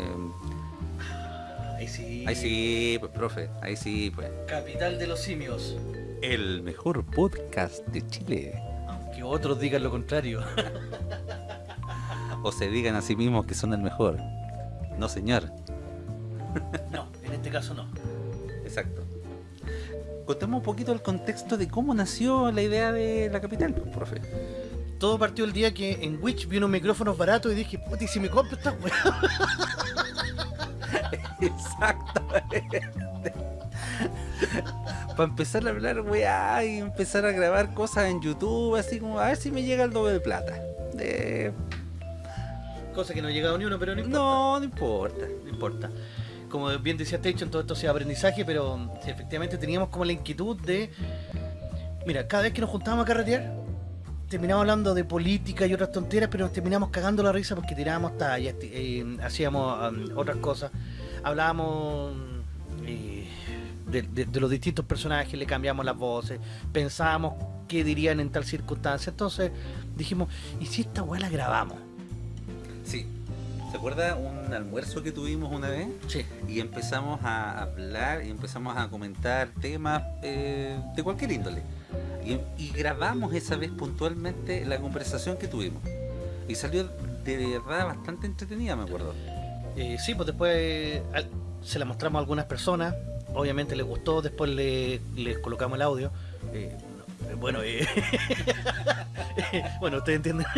Ahí sí. ahí sí, pues, profe. Ahí sí, pues. Capital de los simios. El mejor podcast de Chile. Aunque otros digan lo contrario. O se digan a sí mismos que son el mejor. No, señor. No, en este caso no. Exacto. Contemos un poquito el contexto de cómo nació la idea de la capital, pues, profe. Todo partió el día que en Witch vi unos micrófonos baratos y dije, puta, ¿y si me compro esta weá? Exactamente. Para empezar a hablar, weá, y empezar a grabar cosas en YouTube, así como a ver si me llega el doble de plata. Eh, Cosa que no ha llegado ni uno, pero no importa. no, no importa. No importa. Como bien decía Station, todo esto sea aprendizaje, pero mm, sí, efectivamente teníamos como la inquietud de. Mira, cada vez que nos juntábamos a carretear, terminábamos hablando de política y otras tonteras, pero nos terminamos cagando la risa porque tirábamos tallas, eh, hacíamos um, otras cosas, hablábamos eh, de, de- de los distintos personajes, le cambiamos las voces, pensábamos qué dirían en tal circunstancia. Entonces dijimos, ¿y si esta weá la grabamos? Sí. ¿Se acuerda un almuerzo que tuvimos una vez? Sí. Y empezamos a hablar y empezamos a comentar temas eh, de cualquier índole. Y, y grabamos esa vez puntualmente la conversación que tuvimos. Y salió de verdad bastante entretenida, me acuerdo. Eh, sí, pues después se la mostramos a algunas personas, obviamente les gustó, después le- les colocamos el audio. Eh, eh, bueno, bueno, ustedes entienden.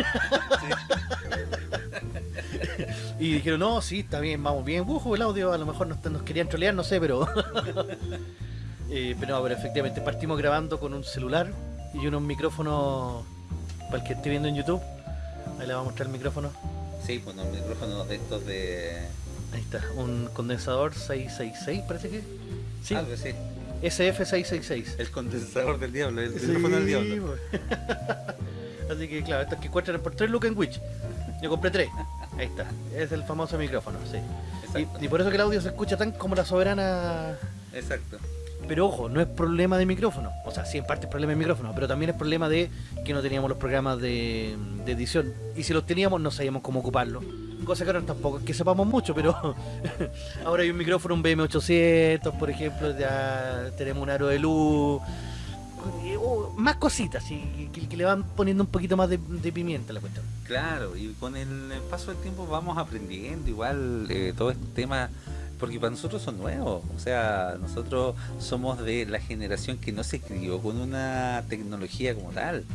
y dijeron, no, sí, está bien, vamos bien. Ujú, el audio a lo mejor nos, nos querían trolear, no sé, pero... Pero no, pero efectivamente partimos grabando con un celular y unos micrófonos, para el que esté viendo en YouTube, ahí le vamos a mostrar el micrófono. Sí, pues los micrófonos de estos de... Ahí está, un condensador 666, parece que. Sí, Algo así. SF666. El condensador del diablo, el teléfono del diablo. pues. Así que claro, estos que encuentran por 3 lucas en Witch. Yo compré 3. Ahí está. Es el famoso micrófono, sí. Y, y por eso que el audio se escucha tan como la soberana. Exacto. Pero ojo, no es problema de micrófono. O sea, sí, en parte es problema de micrófono, pero también es problema de que no teníamos los programas de, edición. Y si los teníamos, no sabíamos cómo ocuparlos. Cosa que ahora tampoco es que sepamos mucho, pero ahora hay un micrófono, un BM800, por ejemplo, ya tenemos un aro de luz. oh, más cositas, y que, le van poniendo un poquito más de, de pimienta a la cuestión. Claro, y con el paso del tiempo vamos aprendiendo igual eh, todo este tema, porque para nosotros son nuevos, o sea, nosotros somos de la generación que no se crió con una tecnología como tal.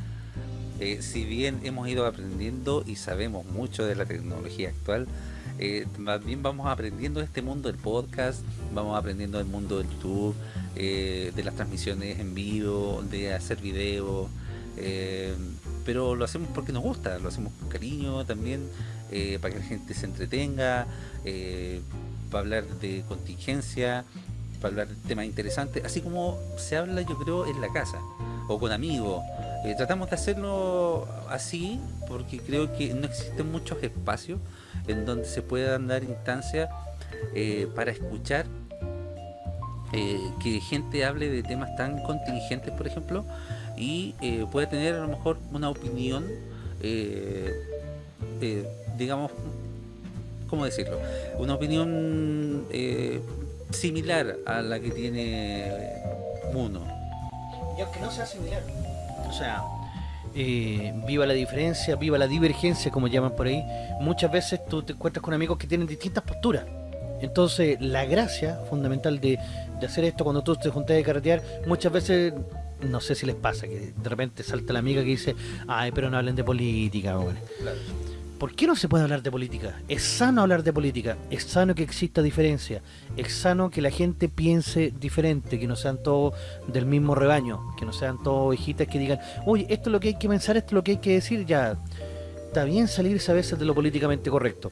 Eh, si bien hemos ido aprendiendo y sabemos mucho de la tecnología actual, eh, bien vamos aprendiendo este mundo del podcast, vamos aprendiendo del mundo del YouTube, eh, de las transmisiones en vivo, de hacer videos, eh, pero lo hacemos porque nos gusta, lo hacemos con cariño también, para que la gente se entretenga, para hablar de contingencia, para hablar de temas interesantes, así como se habla yo creo en la casa o con amigos. Eh, tratamos de hacerlo así porque creo que no existen muchos espacios en donde se puedan dar instancias eh, para escuchar eh, que gente hable de temas tan contingentes, por ejemplo, y pueda tener a lo mejor una opinión, digamos, ¿cómo decirlo? Una opinión eh, similar a la que tiene uno. Y aunque no sea similar. O sea, eh, viva la diferencia, viva la divergencia, como llaman por ahí. Muchas veces tú te encuentras con amigos que tienen distintas posturas. Entonces, la gracia fundamental de, de hacer esto cuando tú te juntas de carretear, muchas veces, no sé si les pasa, que de repente salta la amiga que dice, ay, pero no hablen de política, bueno. ¿Por qué no se puede hablar de política? Es sano hablar de política, es sano que exista diferencia, es sano que la gente piense diferente, que no sean todos del mismo rebaño, que no sean todos ovejitas que digan, oye, esto es lo que hay que pensar, esto es lo que hay que decir, ya. Está bien salirse a veces de lo políticamente correcto.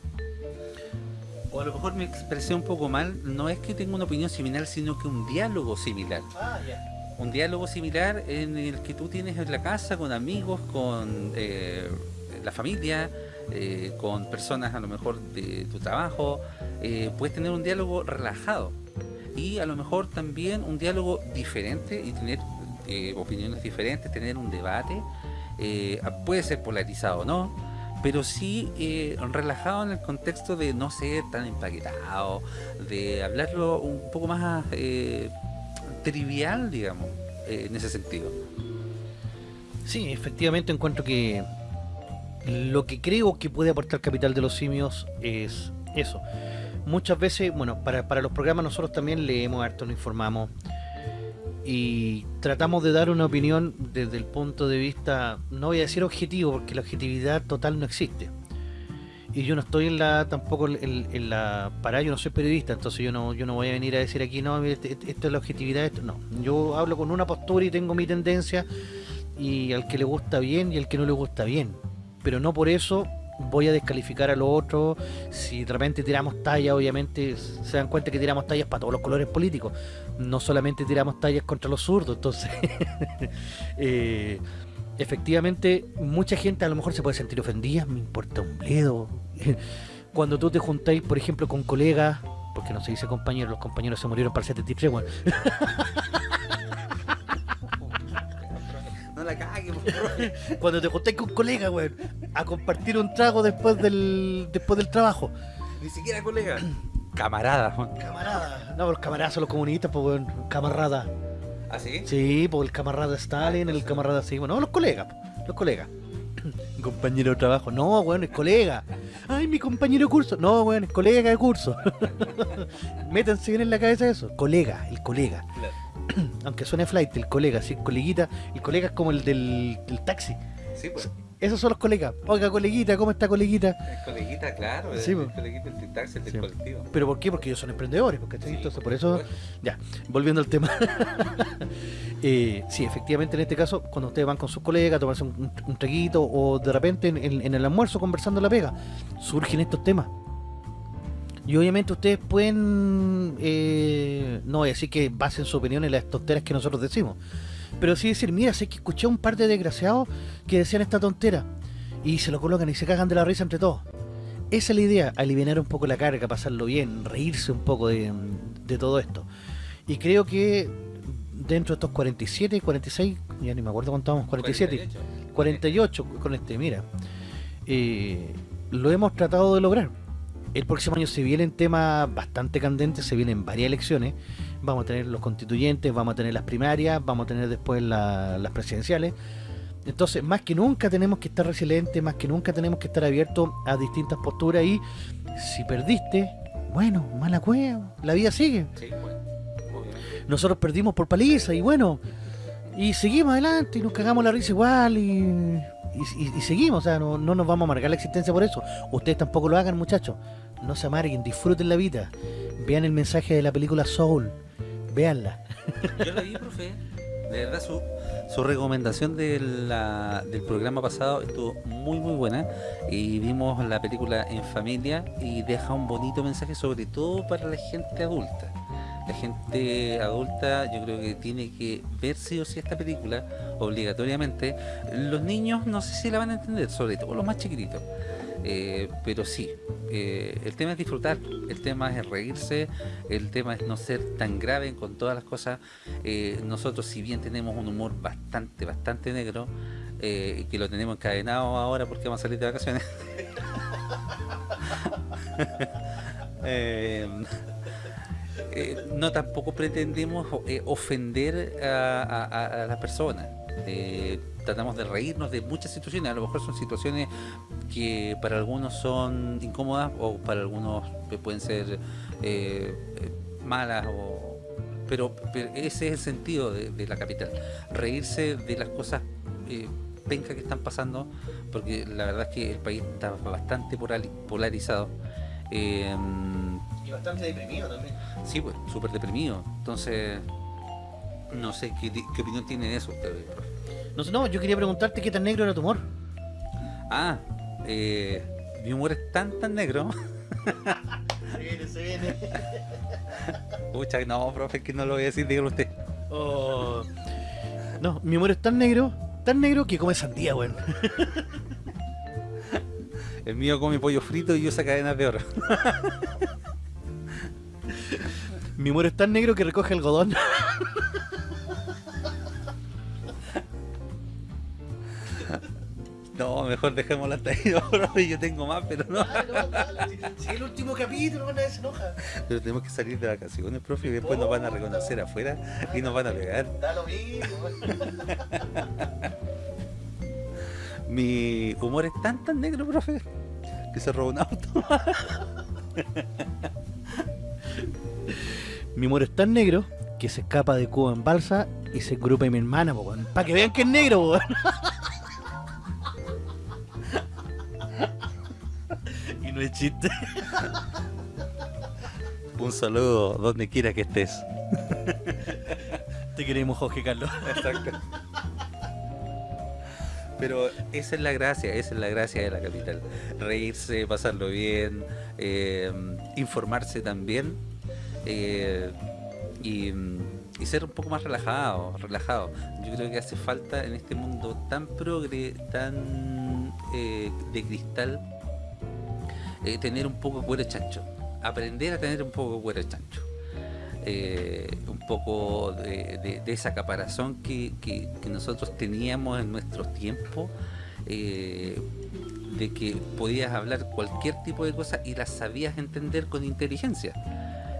O a lo mejor me expresé un poco mal, no es que tenga una opinión similar, sino que un diálogo similar. Ah, ya. Un diálogo similar en el que tú tienes en la casa con amigos, con eh, la familia, eh, con personas a lo mejor de tu trabajo, eh, puedes tener un diálogo relajado y a lo mejor también un diálogo diferente y tener eh, opiniones diferentes, tener un debate, puede ser polarizado o no, pero sí relajado en el contexto de no ser tan empaquetado, de hablarlo un poco más trivial, digamos, en ese sentido. Sí, efectivamente encuentro que lo que creo que puede aportar Capital de los Simios es eso. Muchas veces, bueno, para, para los programas nosotros también leemos harto, nos informamos y tratamos de dar una opinión desde el punto de vista, no voy a decir objetivo, porque la objetividad total no existe. Y yo no estoy en la tampoco en, la para yo no soy periodista, entonces yo no yo no voy a venir a decir aquí no, este- este- esto es la objetividad, esto no. Yo hablo con una postura y tengo mi tendencia y al que le gusta bien y al que no le gusta bien. Pero no por eso voy a descalificar a los otros. Si de repente tiramos tallas, obviamente se dan cuenta que tiramos tallas para todos los colores políticos. No solamente tiramos tallas contra los zurdos. Entonces, eh, efectivamente, mucha gente a lo mejor se puede sentir ofendida. Me importa un bledo. Cuando tú te juntáis, por ejemplo, con colegas, porque no se dice compañeros, los compañeros se murieron para el 73, bueno, No la cague, por cuando te juntáis con colegas, weón, a compartir un trago después del después del trabajo. Ni siquiera colega. Camarada. Juan. Camarada. No, los camaradas son los comunistas, pues, weón. Camarada. ¿Ah, sí? Sí, pues el camarada Stalin, el camarada sí, bueno, no, los colegas, los colegas. compañero de trabajo, no, weón, es colega. Ay, mi compañero de curso, no, weón, es colega de curso. Métanse bien en la cabeza eso, colega, el colega. Aunque suene flight, el colega, sí, coleguita, el colega es como el del, del taxi. Sí, pues. Esos son los colegas. Oiga, coleguita, ¿cómo está coleguita? El coleguita, claro. Sí, el, el coleguita, el taxi, el del Sí. colectivo. ¿Pero por qué? Porque ellos son emprendedores, porque Sí, Entonces, por por eso, supuesto. ya, volviendo al tema. Eh, sí, efectivamente, en este caso, cuando ustedes van con sus colegas a tomarse un, un- un traguito o de repente en, en- en el almuerzo conversando en la pega, surgen estos temas. Y obviamente ustedes pueden, eh, no voy a decir que basen su opinión en las tonteras que nosotros decimos, pero sí decir, mira, sé que escuché a un par de desgraciados que decían esta tontera y se lo colocan y se cagan de la risa entre todos. Esa es la idea, aliviar un poco la carga, pasarlo bien, reírse un poco de, de todo esto. Y creo que dentro de estos 47, 46, ya ni me acuerdo cuánto vamos, 47, 48 con este, mira, eh, lo hemos tratado de lograr. El próximo año se vienen temas bastante candentes, se vienen varias elecciones. Vamos a tener los constituyentes, vamos a tener las primarias, vamos a tener después la- las presidenciales. Entonces, más que nunca tenemos que estar resilientes, más que nunca tenemos que estar abiertos a distintas posturas y si perdiste, bueno, mala cueva, la vida sigue. Sí. Nosotros perdimos por paliza y bueno, y seguimos adelante y nos cagamos la risa igual y, y- y- y seguimos, o sea, no, no nos vamos a amargar la existencia por eso. Ustedes tampoco lo hagan, muchachos. No se amarguen, disfruten la vida. Vean el mensaje de la película Soul. Véanla. Yo la vi, profe. De verdad, su, su recomendación de la- del programa pasado estuvo muy, muy buena. Y vimos la película en familia y deja un bonito mensaje, sobre todo para la gente adulta. La gente adulta, yo creo que tiene que ver sí o sí esta película, obligatoriamente. Los niños, no sé si la van a entender, sobre todo los más chiquititos. Eh, pero sí, eh, el tema es disfrutar, el tema es reírse, el tema es no ser tan grave con todas las cosas. Eh, nosotros, si bien tenemos un humor bastante, bastante negro, que lo tenemos encadenado ahora porque vamos a salir de vacaciones. No tampoco pretendemos ofender a- a- a las personas. Eh, tratamos de reírnos de muchas situaciones. A lo mejor son situaciones que para algunos son incómodas o para algunos pueden ser eh, malas o pero, pero ese es el sentido de, de la capital reírse de las cosas eh, pencas que están pasando porque la verdad es que el país está bastante polari- polarizado Eh, Y bastante deprimido también. sí pues súper deprimido entonces no sé qué, qué opinión tiene de eso ustedes? No, sé, no, yo quería preguntarte qué tan negro era tu humor. ah eh, mi humor es tan tan negro Se viene, se viene. Pucha, no, profe, que no lo voy a decir, dígalo usted. Oh. No, mi humor es tan negro, tan negro que come sandía, weón. El mío come pollo frito y usa cadenas de oro. Mi humor es tan negro que recoge algodón. No, mejor dejémoslo hasta ahí, profe, yo tengo más, pero no. Si el último capítulo, van a se enoja. Pero tenemos que salir de vacaciones, profe, y después nos van a reconocer afuera y nos van a pegar. Da lo mismo. Mi humor es tan tan negro, profe, que se robó un auto. Mi humor es tan negro que se escapa de Cuba en balsa y se engrupa en mi hermana, para que vean que es negro, no es chiste. Un saludo donde quiera que estés. Te queremos, Jorge Carlos. Exacto. Pero esa es la gracia, esa es la gracia de la capital. Reírse, pasarlo bien, eh, informarse también eh, y, y ser un poco más relajado, relajado. Yo creo que hace falta en este mundo tan progre, tan eh, de cristal, eh, tener un poco de cuero chancho. Aprender a tener un poco de cuero chancho. Eh, un poco de, esa caparazón que, nosotros teníamos en nuestros tiempos, eh, de que podías hablar cualquier tipo de cosa y las sabías entender con inteligencia.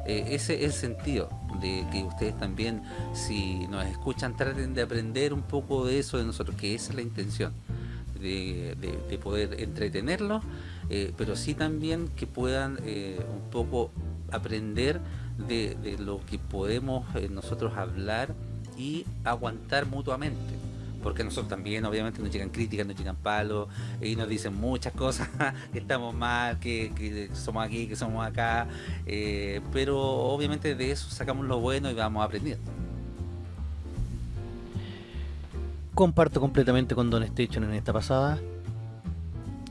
Ese es el sentido de que ustedes también, si nos escuchan, traten de aprender un poco de eso de nosotros, que esa es la intención, de poder entretenerlos, eh, pero sí también que puedan eh, un poco aprender de, lo que podemos eh, nosotros hablar y aguantar mutuamente. Porque nosotros también, obviamente, nos llegan críticas, nos llegan palos y nos dicen muchas cosas, que estamos mal, que, somos aquí, que somos acá, pero obviamente de eso sacamos lo bueno y vamos aprendiendo. Comparto completamente con Don Station en esta pasada.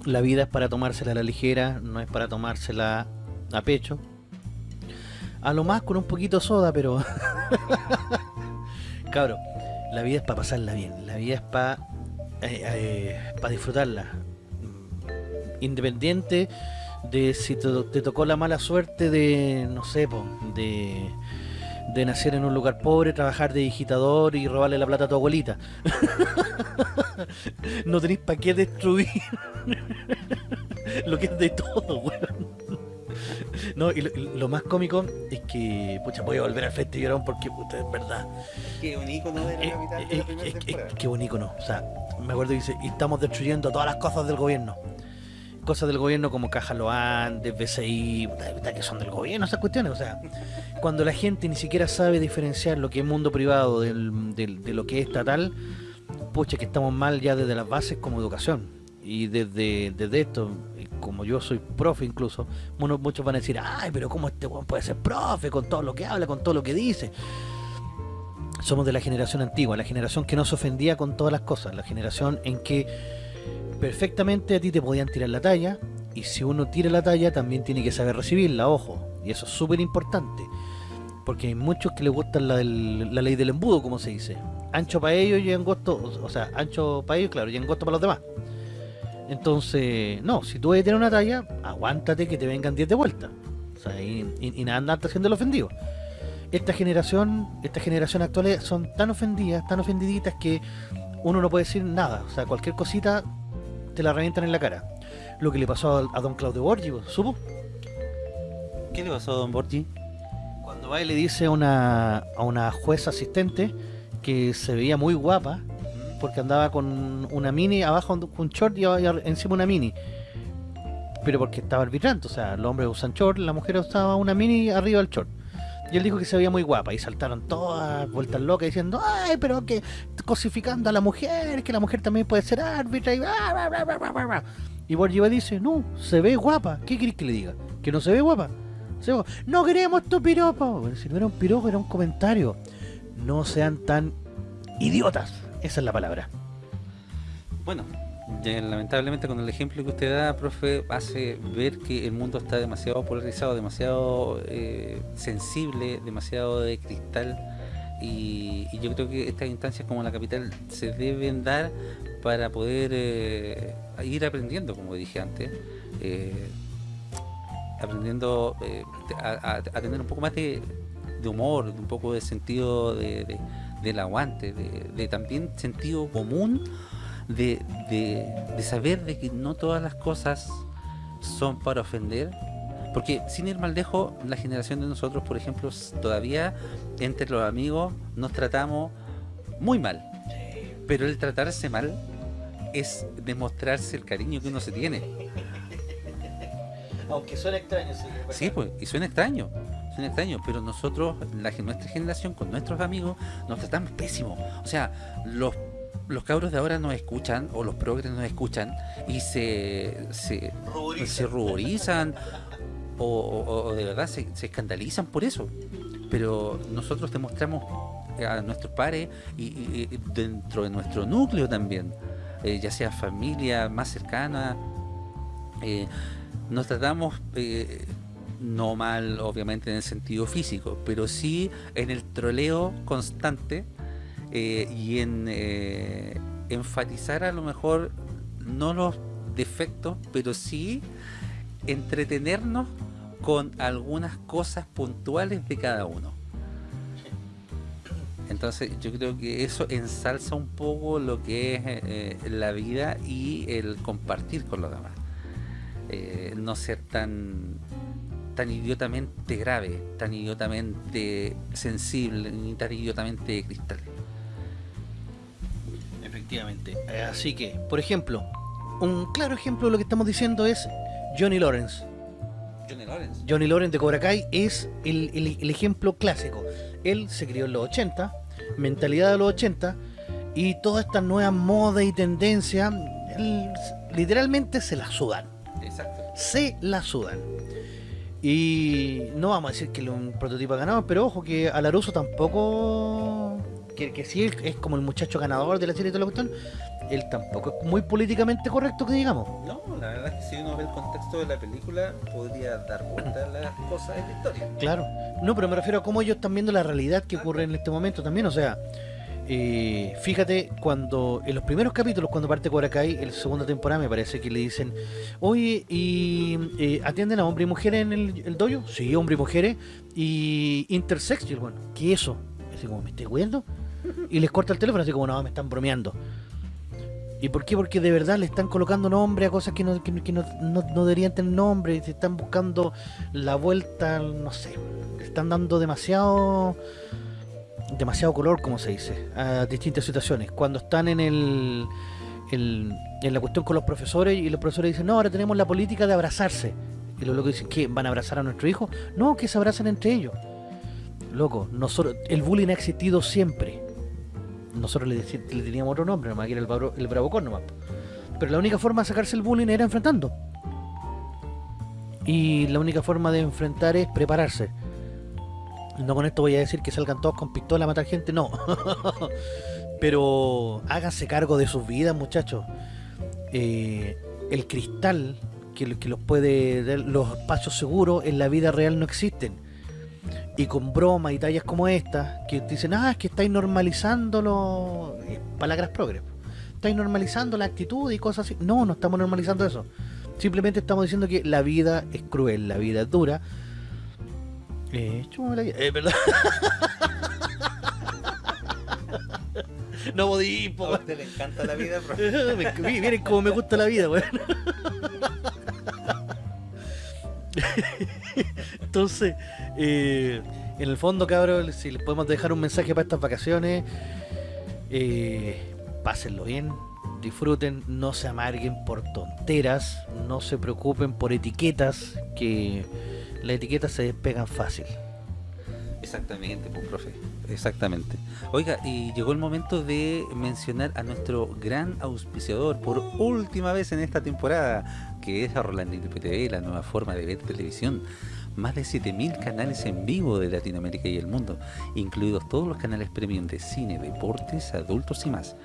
La vida es para tomársela a la ligera, no es para tomársela a pecho. A lo más con un poquito soda, pero... Cabro, la vida es para pasarla bien, la vida es para disfrutarla. Mm, Independiente de si te, te tocó la mala suerte de, no sé, po, de, de nacer en un lugar pobre, trabajar de digitador y robarle la plata a tu abuelita. no tenéis para qué destruir lo que es de todo, weón. No, y lo, más cómico es que, pucha, voy a volver al frente llorón porque, puta, es verdad. Qué un icono de la Eh, capital eh, eh, eh, qué bonito, ¿no? O sea, me acuerdo que dice, y estamos destruyendo todas las cosas del gobierno. Cosas del gobierno como Caja Loan, de BCI, puta, puta, que son del gobierno esas cuestiones. O sea, cuando la gente ni siquiera sabe diferenciar lo que es mundo privado del- del- de lo que es estatal, pucha, que estamos mal ya desde las bases como educación. Y desde, desde esto, y como yo soy profe incluso, uno- muchos van a decir, ay, pero ¿cómo este weón puede ser profe con todo lo que habla, con todo lo que dice? somos de la generación antigua, la generación que no se ofendía con todas las cosas, la generación en que perfectamente a ti te podían tirar la talla y si uno tira la talla también tiene que saber recibirla, ojo, y eso es súper importante, porque hay muchos que les gusta la, la ley del embudo, como se dice, ancho para ellos y angosto, o sea, ancho para ellos, claro, y angosto para los demás. Entonces, no, si tú vas a tener una talla, aguántate que te vengan 10 de vuelta. O sea, y, y, y nada andarte haciendo el ofendido esta generación, esta generación actual son tan ofendidas, tan ofendiditas que uno no puede decir nada. O sea, cualquier cosita te la revientan en la cara. Lo que le pasó a, a don Claudio Borgi, ¿vos? ¿supo? ¿Qué le pasó a don Borgi? Cuando va y le dice a una, a una jueza asistente que se veía muy guapa porque andaba con una mini abajo un short y encima una mini. Pero porque estaba arbitrando, o sea, los hombres usan short, la mujer usaba una mini arriba del short. Y él dijo que se veía muy guapa y saltaron todas vueltas locas diciendo, ay, pero que cosificando a la mujer, que la mujer también puede ser árbitra y bla, bla, bla, bla, bla, bla, bla". Y Borgiva dice, no, se ve guapa. ¿Qué querés que le diga? ¿Que no se ve guapa? No queremos tu piropo. Bueno, si no era un piropo, era un comentario. No sean tan idiotas. Esa es la palabra. Bueno, lamentablemente con el ejemplo que usted da, profe, hace ver que el mundo está demasiado polarizado, demasiado eh, sensible, demasiado de cristal. Y, yo creo que estas instancias como la capital se deben dar para poder eh, ir aprendiendo, como dije antes, eh, aprendiendo a, tener un poco más de, humor, un poco de sentido de- del aguante, de, de también sentido común, de, de- de saber de que no todas las cosas son para ofender. Porque sin ir mal lejos, la generación de nosotros, por ejemplo, todavía entre los amigos nos tratamos muy mal. Pero el tratarse mal es demostrarse el cariño que uno se tiene. Aunque suena extraño, sí. Sí, pues, y suena extraño, suena extraño, pero nosotros, la, nuestra generación, con nuestros amigos, nos tratamos pésimo. O sea, los, los cabros de ahora nos escuchan, o los progres nos escuchan, y se, se, se ruborizan, o, o- o de verdad se, se escandalizan por eso. Pero nosotros demostramos a nuestros pares y, y- y dentro de nuestro núcleo también, eh, ya sea familia más cercana, eh, nos tratamos eh, no mal obviamente en el sentido físico, pero sí en el troleo constante eh, y en eh, enfatizar a lo mejor no los defectos, pero sí entretenernos con algunas cosas puntuales de cada uno. Entonces yo creo que eso ensalza un poco lo que es eh, la vida y el compartir con los demás. No ser tan tan idiotamente grave, tan idiotamente sensible, ni tan idiotamente de cristal. Efectivamente. Eh, Así que, por ejemplo, un claro ejemplo de lo que estamos diciendo es Johnny Lawrence. Johnny Lawrence. Johnny Lawrence de Cobra Kai es el, el- el ejemplo clásico. Él se crió en los 80, mentalidad de los 80, y todas estas nuevas modas y tendencias, literalmente se las sudan. Exacto. Se las sudan. Y no vamos a decir que es un prototipo ganador, pero ojo que Alaruso tampoco. Que, que sí es como el muchacho ganador de la serie de la cuestión, él tampoco es muy políticamente correcto que digamos. No, la verdad es que si uno ve el contexto de la película, podría dar vuelta a las cosas de la historia. Claro. No, pero me refiero a cómo ellos están viendo la realidad que ocurre en este momento también. O sea, eh, fíjate, cuando en los primeros capítulos, cuando parte Cobra Kai, en la segunda temporada, me parece que le dicen, oye, ¿y eh, atienden a hombres y mujeres en el, el dojo? Sí, hombres y mujeres. Y intersex, y bueno, ¿qué es eso? Así como, ¿me estoy cuidando? Y les corta el teléfono, así como, no, me están bromeando. ¿Y por qué? Porque de verdad le están colocando nombre a cosas que no, que, que no, no- no deberían tener nombre. Se están buscando la vuelta, no sé. Están dando demasiado demasiado color, como se dice, a distintas situaciones. Cuando están en el, en la cuestión con los profesores y los profesores dicen, no, ahora tenemos la política de abrazarse. Y los locos dicen, ¿qué? ¿Van a abrazar a nuestro hijo? No, que se abrazan entre ellos. Loco, nosotros, el bullying ha existido siempre. Nosotros le, le teníamos otro nombre, nomás que era el, bravo, el bravocón nomás. Pero la única forma de sacarse el bullying era enfrentando. Y la única forma de enfrentar es prepararse. No con esto voy a decir que salgan todos con pistola a matar gente, no. Pero háganse cargo de sus vidas, muchachos. Eh, el cristal que, los puede dar los espacios seguros en la vida real no existen. Y con bromas y tallas como esta, que dicen, ah, es que estáis normalizando los eh, palabras progres. Estáis normalizando la actitud y cosas así. No, no estamos normalizando eso. Simplemente estamos diciendo que la vida es cruel, la vida es dura. Eh, chúpame la vida. Eh, perdón. no podí, po, A usted le encanta la vida, mi- Miren cómo me gusta la vida, weón. Entonces, eh, en el fondo, cabros, si les podemos dejar un mensaje para estas vacaciones, eh, pásenlo bien, disfruten, no se amarguen por tonteras, no se preocupen por etiquetas, que las etiquetas se despegan fácil. Exactamente, pues, profe. Exactamente. Oiga, y llegó el momento de mencionar a nuestro gran auspiciador por última vez en esta temporada, que es Rolandito PTV, la nueva forma de ver televisión. Más de 7000 canales en vivo de Latinoamérica y el mundo, incluidos todos los canales premium de cine, deportes, adultos y más.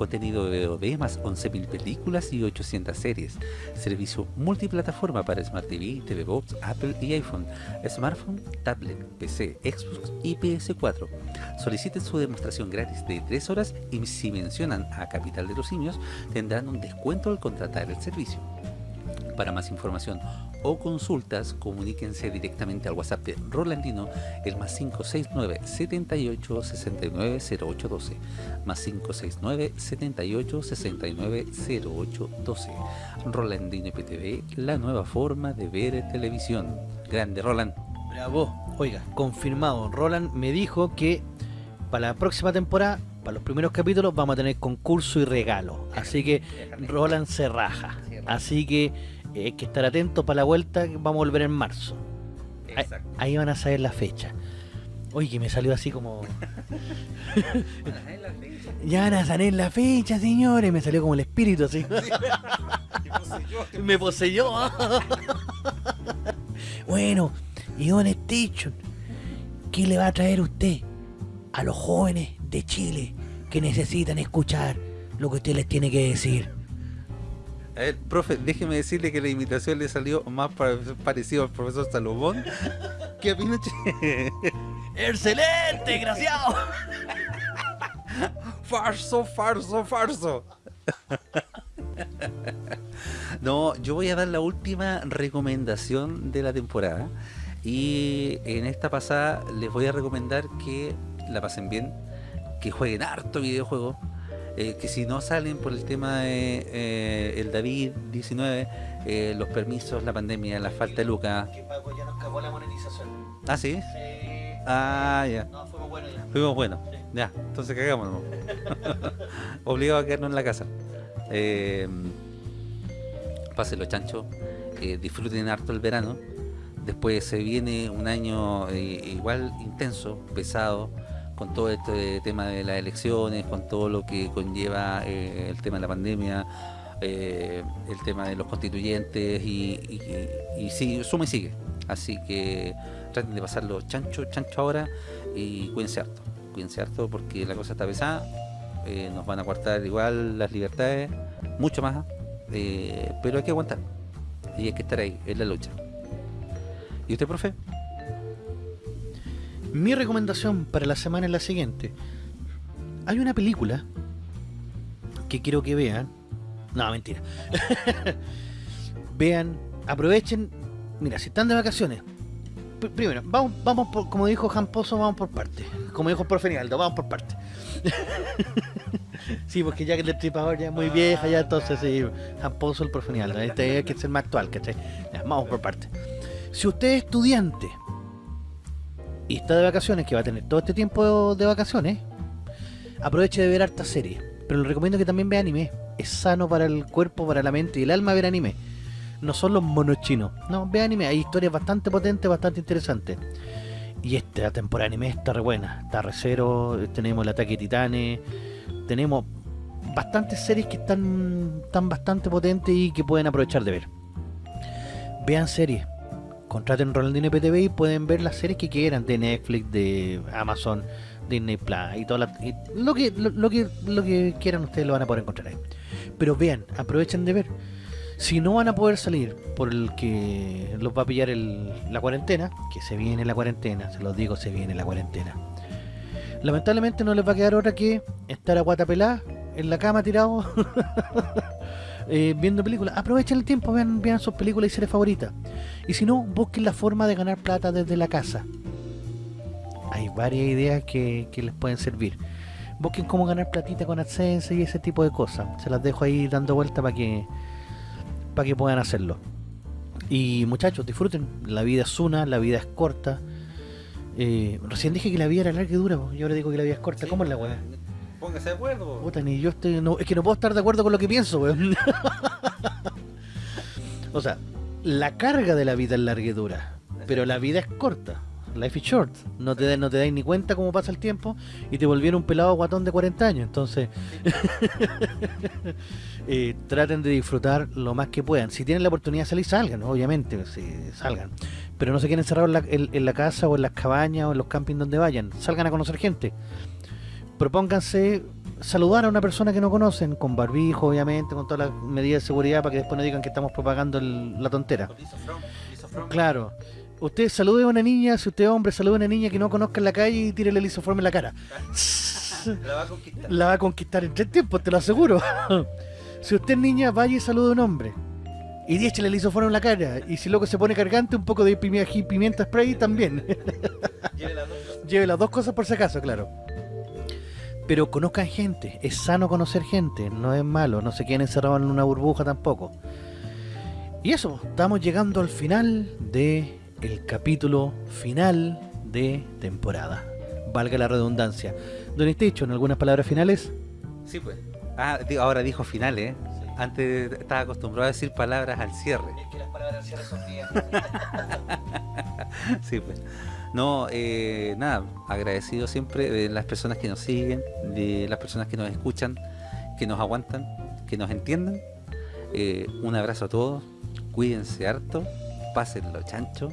Contenido de VOD más 11.000 películas y 800 series. Servicio multiplataforma para Smart TV, TV Box, Apple y iPhone. Smartphone, tablet, PC, Xbox y PS4. Soliciten su demostración gratis de 3 horas y si mencionan a Capital de los Simios tendrán un descuento al contratar el servicio. Para más información o consultas, comuníquense directamente al WhatsApp de Rolandino, el más 569 78 69 0812, más 569 78 69 0812. Rolandino IPTV, la nueva forma de ver televisión. Grande Roland. Bravo. Oiga, confirmado. Roland me dijo que para la próxima temporada, para los primeros capítulos, vamos a tener concurso y regalo. Así que Roland se raja. Así que hay que estar atentos para la vuelta, que vamos a volver en marzo. Ahí, ahí van a saber la fecha. Oye, que me salió así como... ya van a saber la fecha, señores. Me salió como el espíritu así. me poseyó. bueno, y Don Station, ¿qué le va a traer usted a los jóvenes de Chile que necesitan escuchar lo que usted les tiene que decir? A ver, profe, déjeme decirle que la imitación le salió más pa- parecido al profesor Salomón que a Pinochet. ¡Excelente, desgraciado! Farso, farso, farso. No, yo voy a dar la última recomendación de la temporada. Y en esta pasada les voy a recomendar que la pasen bien, que jueguen harto videojuego, eh, que si no salen por el tema de eh, el David 19, eh, los permisos, la pandemia, la falta de lucas. Que Paco ya nos cagó la monetización. Ah, sí. Ah, ya. No, fuimos buenos ya. Fuimos buenos. Ya, entonces cagámonos. Obligado a quedarnos en la casa. Eh, pásenlo chancho. disfruten harto el verano. Después se viene un año igual intenso, pesado, con todo este tema de las elecciones, con todo lo que conlleva eh, el tema de la pandemia, eh, el tema de los constituyentes y, y, sí, suma y sigue. Así que traten de pasarlo chancho, chancho ahora y cuídense harto. Cuídense harto porque la cosa está pesada. eh, nos van a cortar igual las libertades, mucho más. pero hay que aguantar. Y hay que estar ahí, en la lucha. ¿Y usted, profe? Mi recomendación para la semana es la siguiente. Hay una película que quiero que vean. No, mentira. vean, aprovechen. Mira, si están de vacaciones. pr- Primero, vamos, vamos por, como dijo Jan Pozo, vamos por parte. Como dijo el profe vamos por parte. sí, porque ya que el destripador ya es muy vieja, ya entonces sí, Jan Pozo, el profe. Este hay que ser más actual, ¿cachai? Ya, vamos por parte. Si usted es estudiante y está de vacaciones, que va a tener todo este tiempo de vacaciones, aproveche de ver hartas series. Pero le recomiendo que también vea anime. Es sano para el cuerpo, para la mente y el alma ver anime. No son los monos chinos. No, ve anime. Hay historias bastante potentes, bastante interesantes. Y esta temporada anime está re buena. Está re cero. Tenemos el ataque de titanes. Tenemos bastantes series que están, están bastante potentes y que pueden aprovechar de ver. Vean series contraten Rolandino IPTV y pueden ver las series que quieran de Netflix, de Amazon, Disney Plus y todo lo que lo, que lo que quieran ustedes lo van a poder encontrar ahí. Pero vean, aprovechen de ver. Si no van a poder salir por el que los va a pillar la cuarentena, que se viene la cuarentena, se los digo, se viene la cuarentena. Lamentablemente no les va a quedar otra que estar a guata pelada en la cama tirado eh, viendo películas. Aprovechen el tiempo, vean, vean sus películas y series favoritas. Y si no, busquen la forma de ganar plata desde la casa. Hay varias ideas que, que les pueden servir. Busquen cómo ganar platita con AdSense y ese tipo de cosas. Se las dejo ahí dando vuelta para que para que puedan hacerlo. Y muchachos, disfruten. La vida es una, la vida es corta. Eh, recién dije que la vida era larga y dura, y ahora digo que la vida es corta. ¿Cómo es la weá? Póngase de acuerdo. Puta, ni yo estoy. no- es que no puedo estar de acuerdo con lo que pienso, o sea, la carga de la vida es larga y dura, pero la vida es corta. Life is short. No te, no te dais ni cuenta cómo pasa el tiempo y te volvieron un pelado guatón de 40 años. Entonces, eh, traten de disfrutar lo más que puedan. Si tienen la oportunidad de salir, salgan, obviamente, sí, salgan. Pero no se queden encerrados en la casa o en las cabañas o en los campings donde vayan. Salgan a conocer gente propónganse saludar a una persona que no conocen, con barbijo, obviamente, con todas las medidas de seguridad para que después no digan que estamos propagando el- la tontera. Claro. Usted salude a una niña, si usted es hombre, salude a una niña que no conozca en la calle y tírele el isoforme en la cara. La va a conquistar. La va a conquistar en tres tiempos, te lo aseguro. si usted es niña, vaya y salude a un hombre. Y 10 le hizo fuera en la cara. Y si loco se pone cargante, un poco de pimienta spray también. Lleve las dos cosas por si acaso, claro. Pero conozcan gente, es sano conocer gente, no es malo, no se queden encerrados en una burbuja tampoco. Y eso, estamos llegando al final de el capítulo final de temporada. Valga la redundancia. Don en algunas palabras finales. Sí, pues. Ah, ahora dijo final, ¿eh? Antes estaba acostumbrado a decir palabras al cierre. Es que las palabras al cierre son mías. Sí, pues. No, eh, nada, agradecido siempre de las personas que nos siguen, de las personas que nos escuchan, que nos aguantan, que nos entienden. Eh, un abrazo a todos, cuídense harto, pásenlo chancho.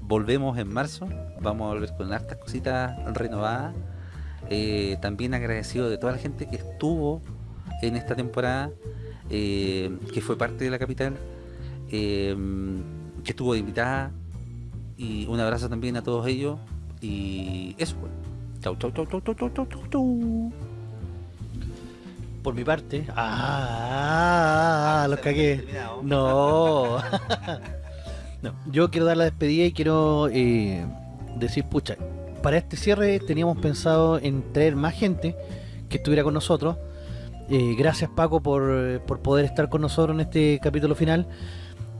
Volvemos en marzo, vamos a volver con hartas cositas renovadas. Eh, también agradecido de toda la gente que estuvo en esta temporada, que fue parte de la capital, que estuvo invitada, y un abrazo también a todos ellos. Y eso, pues. Chau, chau, chau, chau, chau, chau, chau, chau, chau. Por mi parte. Ah, los cagué. No. no. Yo quiero dar la despedida y quiero eh, decir, pucha, para este cierre teníamos pensado en traer más gente que estuviera con nosotros. Eh, gracias Paco por, por poder estar con nosotros en este capítulo final.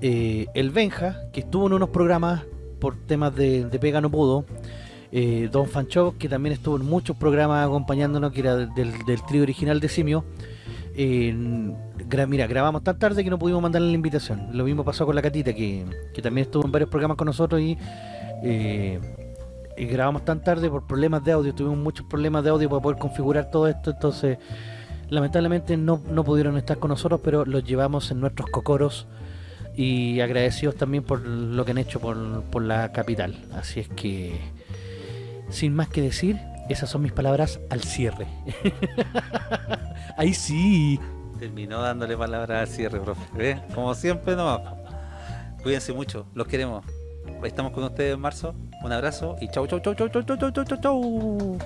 Eh, el Benja, que estuvo en unos programas por temas de, de pega no pudo. Eh, Don Fanchov, que también estuvo en muchos programas acompañándonos, que era del, del trío original de Simio. Mira, grabamos tan tarde que no pudimos mandarle la invitación. Lo mismo pasó con la Catita, que, que también estuvo en varios programas con nosotros y, eh, y grabamos tan tarde por problemas de audio. Tuvimos muchos problemas de audio para poder configurar todo esto, entonces lamentablemente no, no pudieron estar con nosotros, pero los llevamos en nuestros cocoros y agradecidos también por lo que han hecho por, por la capital. Así es que, sin más que decir, esas son mis palabras al cierre. Ahí sí. Terminó dándole palabras al cierre, profe. ¿Ve? Como siempre, no. Cuídense mucho, los queremos. Estamos con ustedes en marzo. Un abrazo y chau, chau, chau, chau, chau, chau, chau, chau, chau.